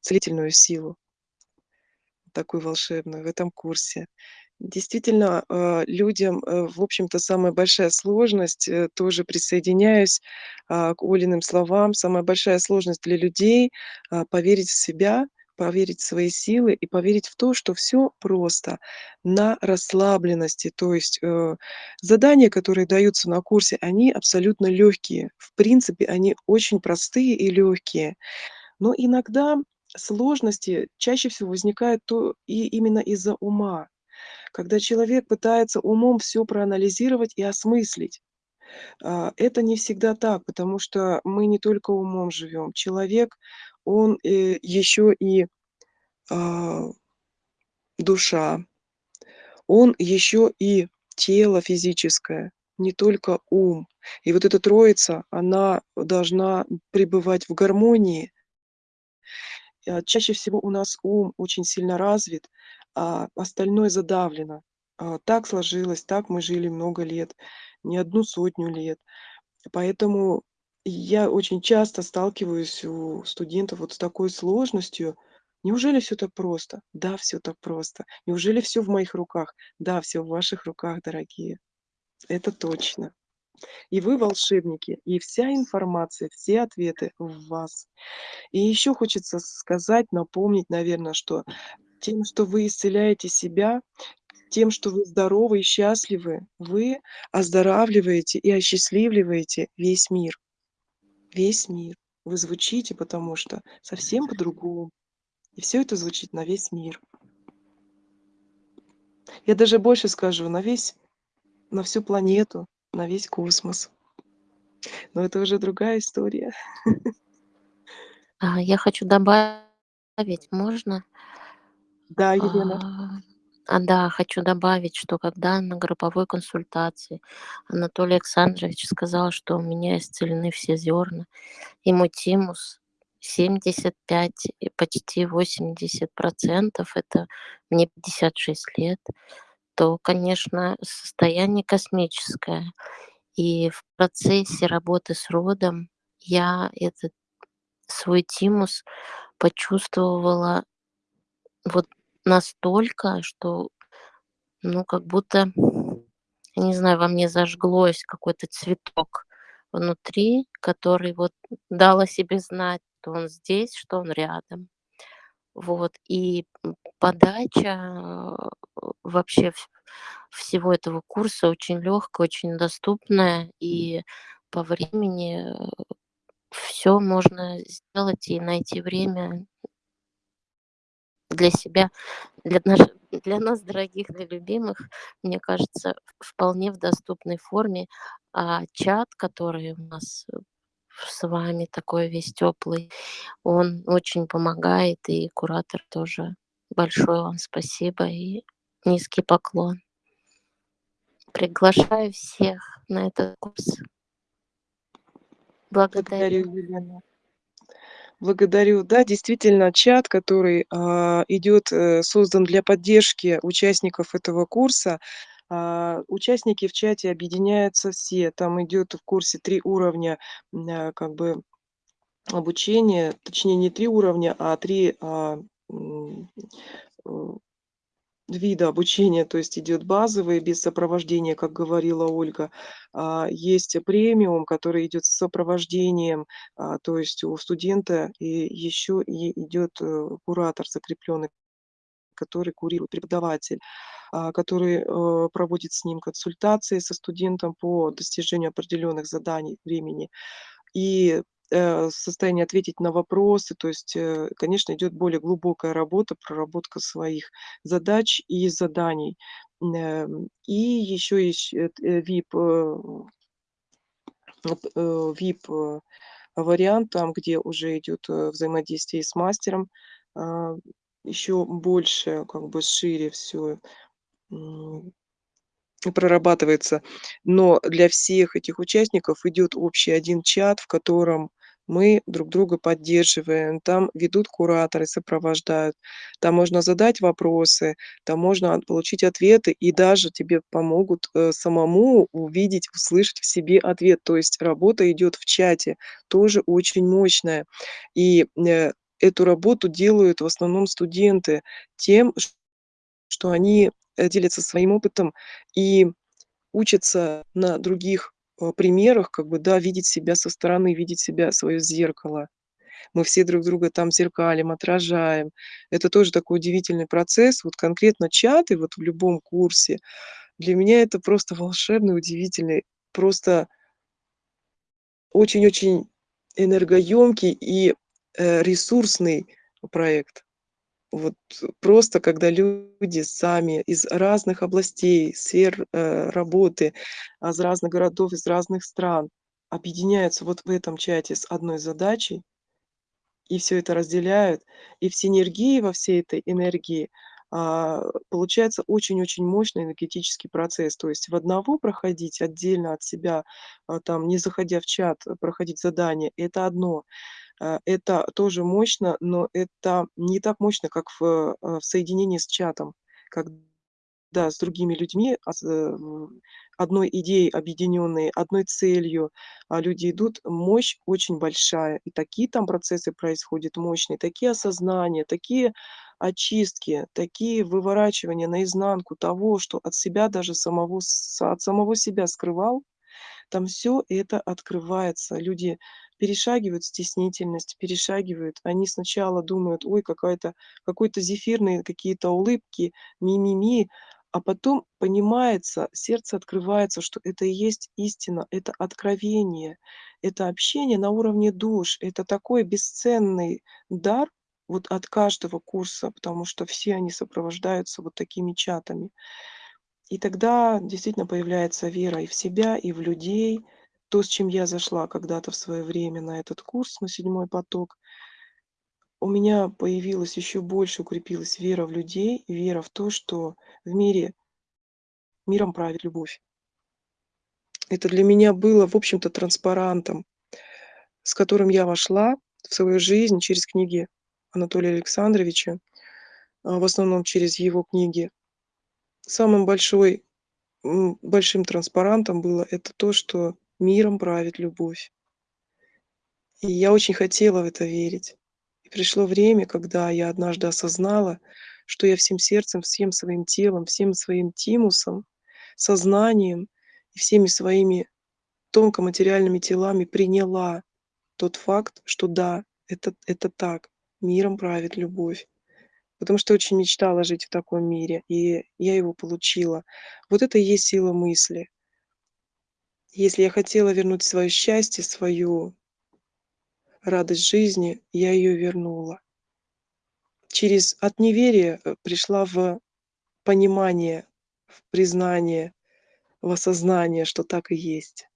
целительную силу, такую волшебную в этом курсе. Действительно, а, людям, э, в общем-то, самая большая сложность, э, тоже присоединяюсь а, к Олиным словам, самая большая сложность для людей а, поверить в себя, поверить в свои силы и поверить в то, что все просто, на расслабленности. То есть э, задания, которые даются на курсе, они абсолютно легкие. В принципе, они очень простые и легкие. Но иногда сложности чаще всего возникают то и именно из-за ума когда человек пытается умом все проанализировать и осмыслить. А, это не всегда так, потому что мы не только умом живем. Человек, он э, еще и а, душа, он еще и тело физическое, не только ум. И вот эта троица, она должна пребывать в гармонии. А, чаще всего у нас ум очень сильно развит, а остальное задавлено. А, так сложилось, так мы жили много лет, не одну сотню лет. Поэтому я очень часто сталкиваюсь у студентов вот с такой сложностью. Неужели все так просто? Да, все так просто. Неужели все в моих руках? Да, все в ваших руках, дорогие. Это точно. И вы волшебники, и вся информация, все ответы в вас. И еще хочется сказать, напомнить, наверное, что тем, что вы исцеляете себя, тем, что вы здоровы и счастливы, вы оздоравливаете и осчастливливаете весь мир. Весь мир. Вы звучите, потому что совсем по-другому. И все это звучит на весь мир. Я даже больше скажу, на весь, на всю планету, на весь космос. Но это уже другая история. А, я хочу добавить, можно? Да, Елена. А, да, хочу добавить, что когда на групповой консультации Анатолий Александрович сказал, что у меня исцелены все зерна, и мой тимус 75 и почти 80 процентов, это мне 56 лет, то, конечно, состояние космическое. И в процессе работы с родом я этот свой тимус почувствовала вот настолько, что, ну, как будто, не знаю, во мне зажглось какой-то цветок внутри, который вот дал о себе знать, что он здесь, что он рядом. Вот. И подача вообще всего этого курса очень легкая, очень доступная, и по времени все можно сделать и найти время для себя, для, наш, для нас, дорогих, для любимых, мне кажется, вполне в доступной форме. А чат, который у нас с вами такой весь теплый, он очень помогает, и куратор тоже. Большое вам спасибо и низкий поклон. Приглашаю всех на этот курс. Благодарю. Благодарю. Благодарю. Да, действительно, чат, который а, идет, э, создан для поддержки участников этого курса. А, участники в чате объединяются все. Там идет в курсе три уровня, а, как бы обучения, точнее не три уровня, а три а, э, вида обучения, то есть идет базовый без сопровождения, как говорила Ольга. Есть премиум, который идет с сопровождением, то есть у студента и еще и идет э, куратор закрепленный, который курирует преподаватель, а, который э, проводит с ним консультации со студентом по достижению определенных заданий времени. И э, состоянии ответить на вопросы. То есть, э, конечно, идет более глубокая работа, проработка своих задач и заданий. Эм, и еще есть VIP, VIP вариант, там, где уже идет взаимодействие с мастером, а, еще больше, как бы шире все прорабатывается. Но для всех этих участников идет общий один чат, в котором мы друг друга поддерживаем, там ведут кураторы, сопровождают, там можно задать вопросы, там можно получить ответы, и даже тебе помогут э, самому увидеть, услышать в себе ответ. То есть работа идет в чате, тоже очень мощная. И э, эту работу делают в основном студенты тем, что они э, делятся своим опытом и учатся на других э, примерах, как бы, да, видеть себя со стороны, видеть себя, свое зеркало. Мы все друг друга там зеркалим, отражаем. Это тоже такой удивительный процесс. Вот конкретно чаты вот в любом курсе, для меня это просто волшебный, удивительный, просто очень-очень энергоемкий и ресурсный проект. Вот просто когда люди сами из разных областей, сфер э, работы, а, из разных городов, из разных стран объединяются вот в этом чате с одной задачей, и все это разделяют, и в синергии во всей этой энергии а, получается очень-очень мощный энергетический процесс. То есть в одного проходить отдельно от себя, а, там, не заходя в чат, проходить задание, это одно. А, это тоже мощно, но это не так мощно, как в, а, в соединении с чатом, когда когда с другими людьми, а, э, одной идеей объединенные, одной целью, люди идут, мощь очень большая. И такие там процессы происходят мощные, такие осознания, такие очистки, такие выворачивания наизнанку того, что от себя даже самого, от самого себя скрывал. Там все это открывается. Люди перешагивают стеснительность, перешагивают. Они сначала думают: "Ой, какая-то какой-то зефирные какие-то улыбки, ми-ми-ми", а потом понимается, сердце открывается, что это и есть истина, это откровение, это общение на уровне душ. Это такой бесценный дар вот от каждого курса, потому что все они сопровождаются вот такими чатами. И тогда действительно появляется вера и в себя, и в людей. То, с чем я зашла когда-то в свое время на этот курс, на седьмой поток, у меня появилась еще больше, укрепилась вера в людей, вера в то, что в мире миром правит любовь. Это для меня было, в общем-то, транспарантом, с которым я вошла в свою жизнь через книги Анатолия Александровича, а, в основном через его книги. Самым большой, большим транспарантом было это то, что миром правит любовь. И я очень хотела в это верить. И пришло время, когда я однажды осознала, что я всем сердцем, всем своим телом, всем своим тимусом, сознанием и всеми своими тонкоматериальными телами приняла тот факт, что да, это, это так, миром правит любовь. Потому что очень мечтала жить в таком мире, и я его получила. Вот это и есть сила мысли. Если я хотела вернуть свое счастье, свою радость жизни, я ее вернула. Через от неверия э, пришла в понимание, в признание, в осознание, что так и есть.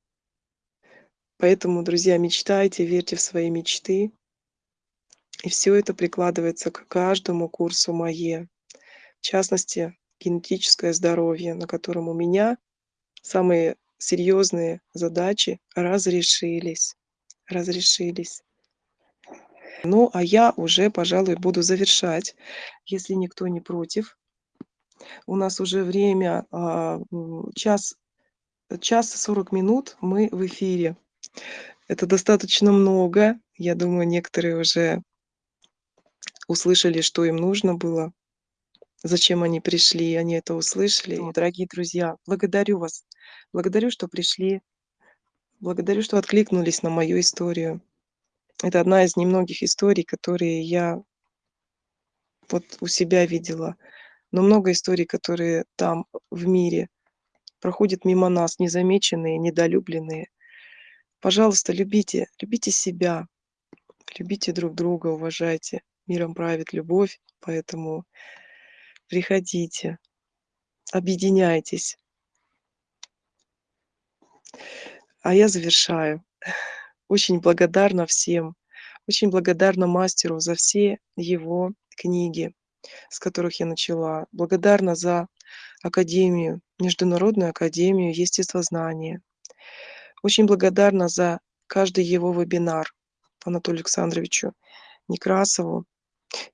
Поэтому, друзья, мечтайте, верьте в свои мечты. И все это прикладывается к каждому курсу МАЕ. В частности, генетическое здоровье, на котором у меня самые серьезные задачи разрешились. Разрешились. Ну, а я уже, пожалуй, буду завершать, если никто не против. У нас уже время а, час, час 40 минут мы в эфире. Это достаточно много. Я думаю, некоторые уже услышали, что им нужно было, зачем они пришли, они это услышали. Дорогие друзья, благодарю вас Благодарю, что пришли. Благодарю, что откликнулись на мою историю. Это одна из немногих историй, которые я вот у себя видела. Но много историй, которые там, в мире, проходят мимо нас, незамеченные, недолюбленные. Пожалуйста, любите, любите себя, любите друг друга, уважайте. Миром правит любовь, поэтому приходите, объединяйтесь. А я завершаю. Очень благодарна всем, очень благодарна мастеру за все его книги, с которых я начала. Благодарна за Академию, Международную Академию Естествознания. Очень благодарна за каждый его вебинар Анатолию Александровичу Некрасову.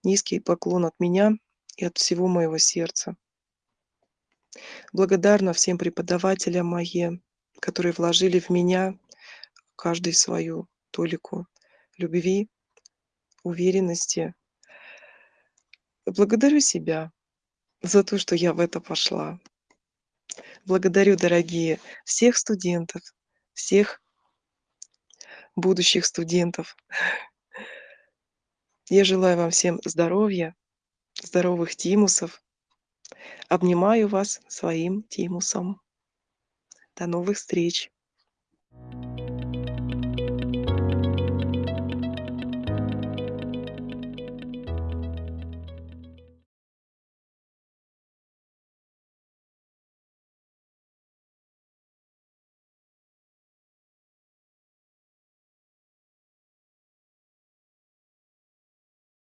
Низкий поклон от меня и от всего моего сердца. Благодарна всем преподавателям МАЕ, которые вложили в меня каждый свою толику любви, уверенности. Благодарю себя за то, что я в это пошла. Благодарю, дорогие, всех студентов, всех будущих студентов. Я желаю вам всем здоровья, здоровых тимусов. Обнимаю вас своим тимусом. До новых встреч! Thank you.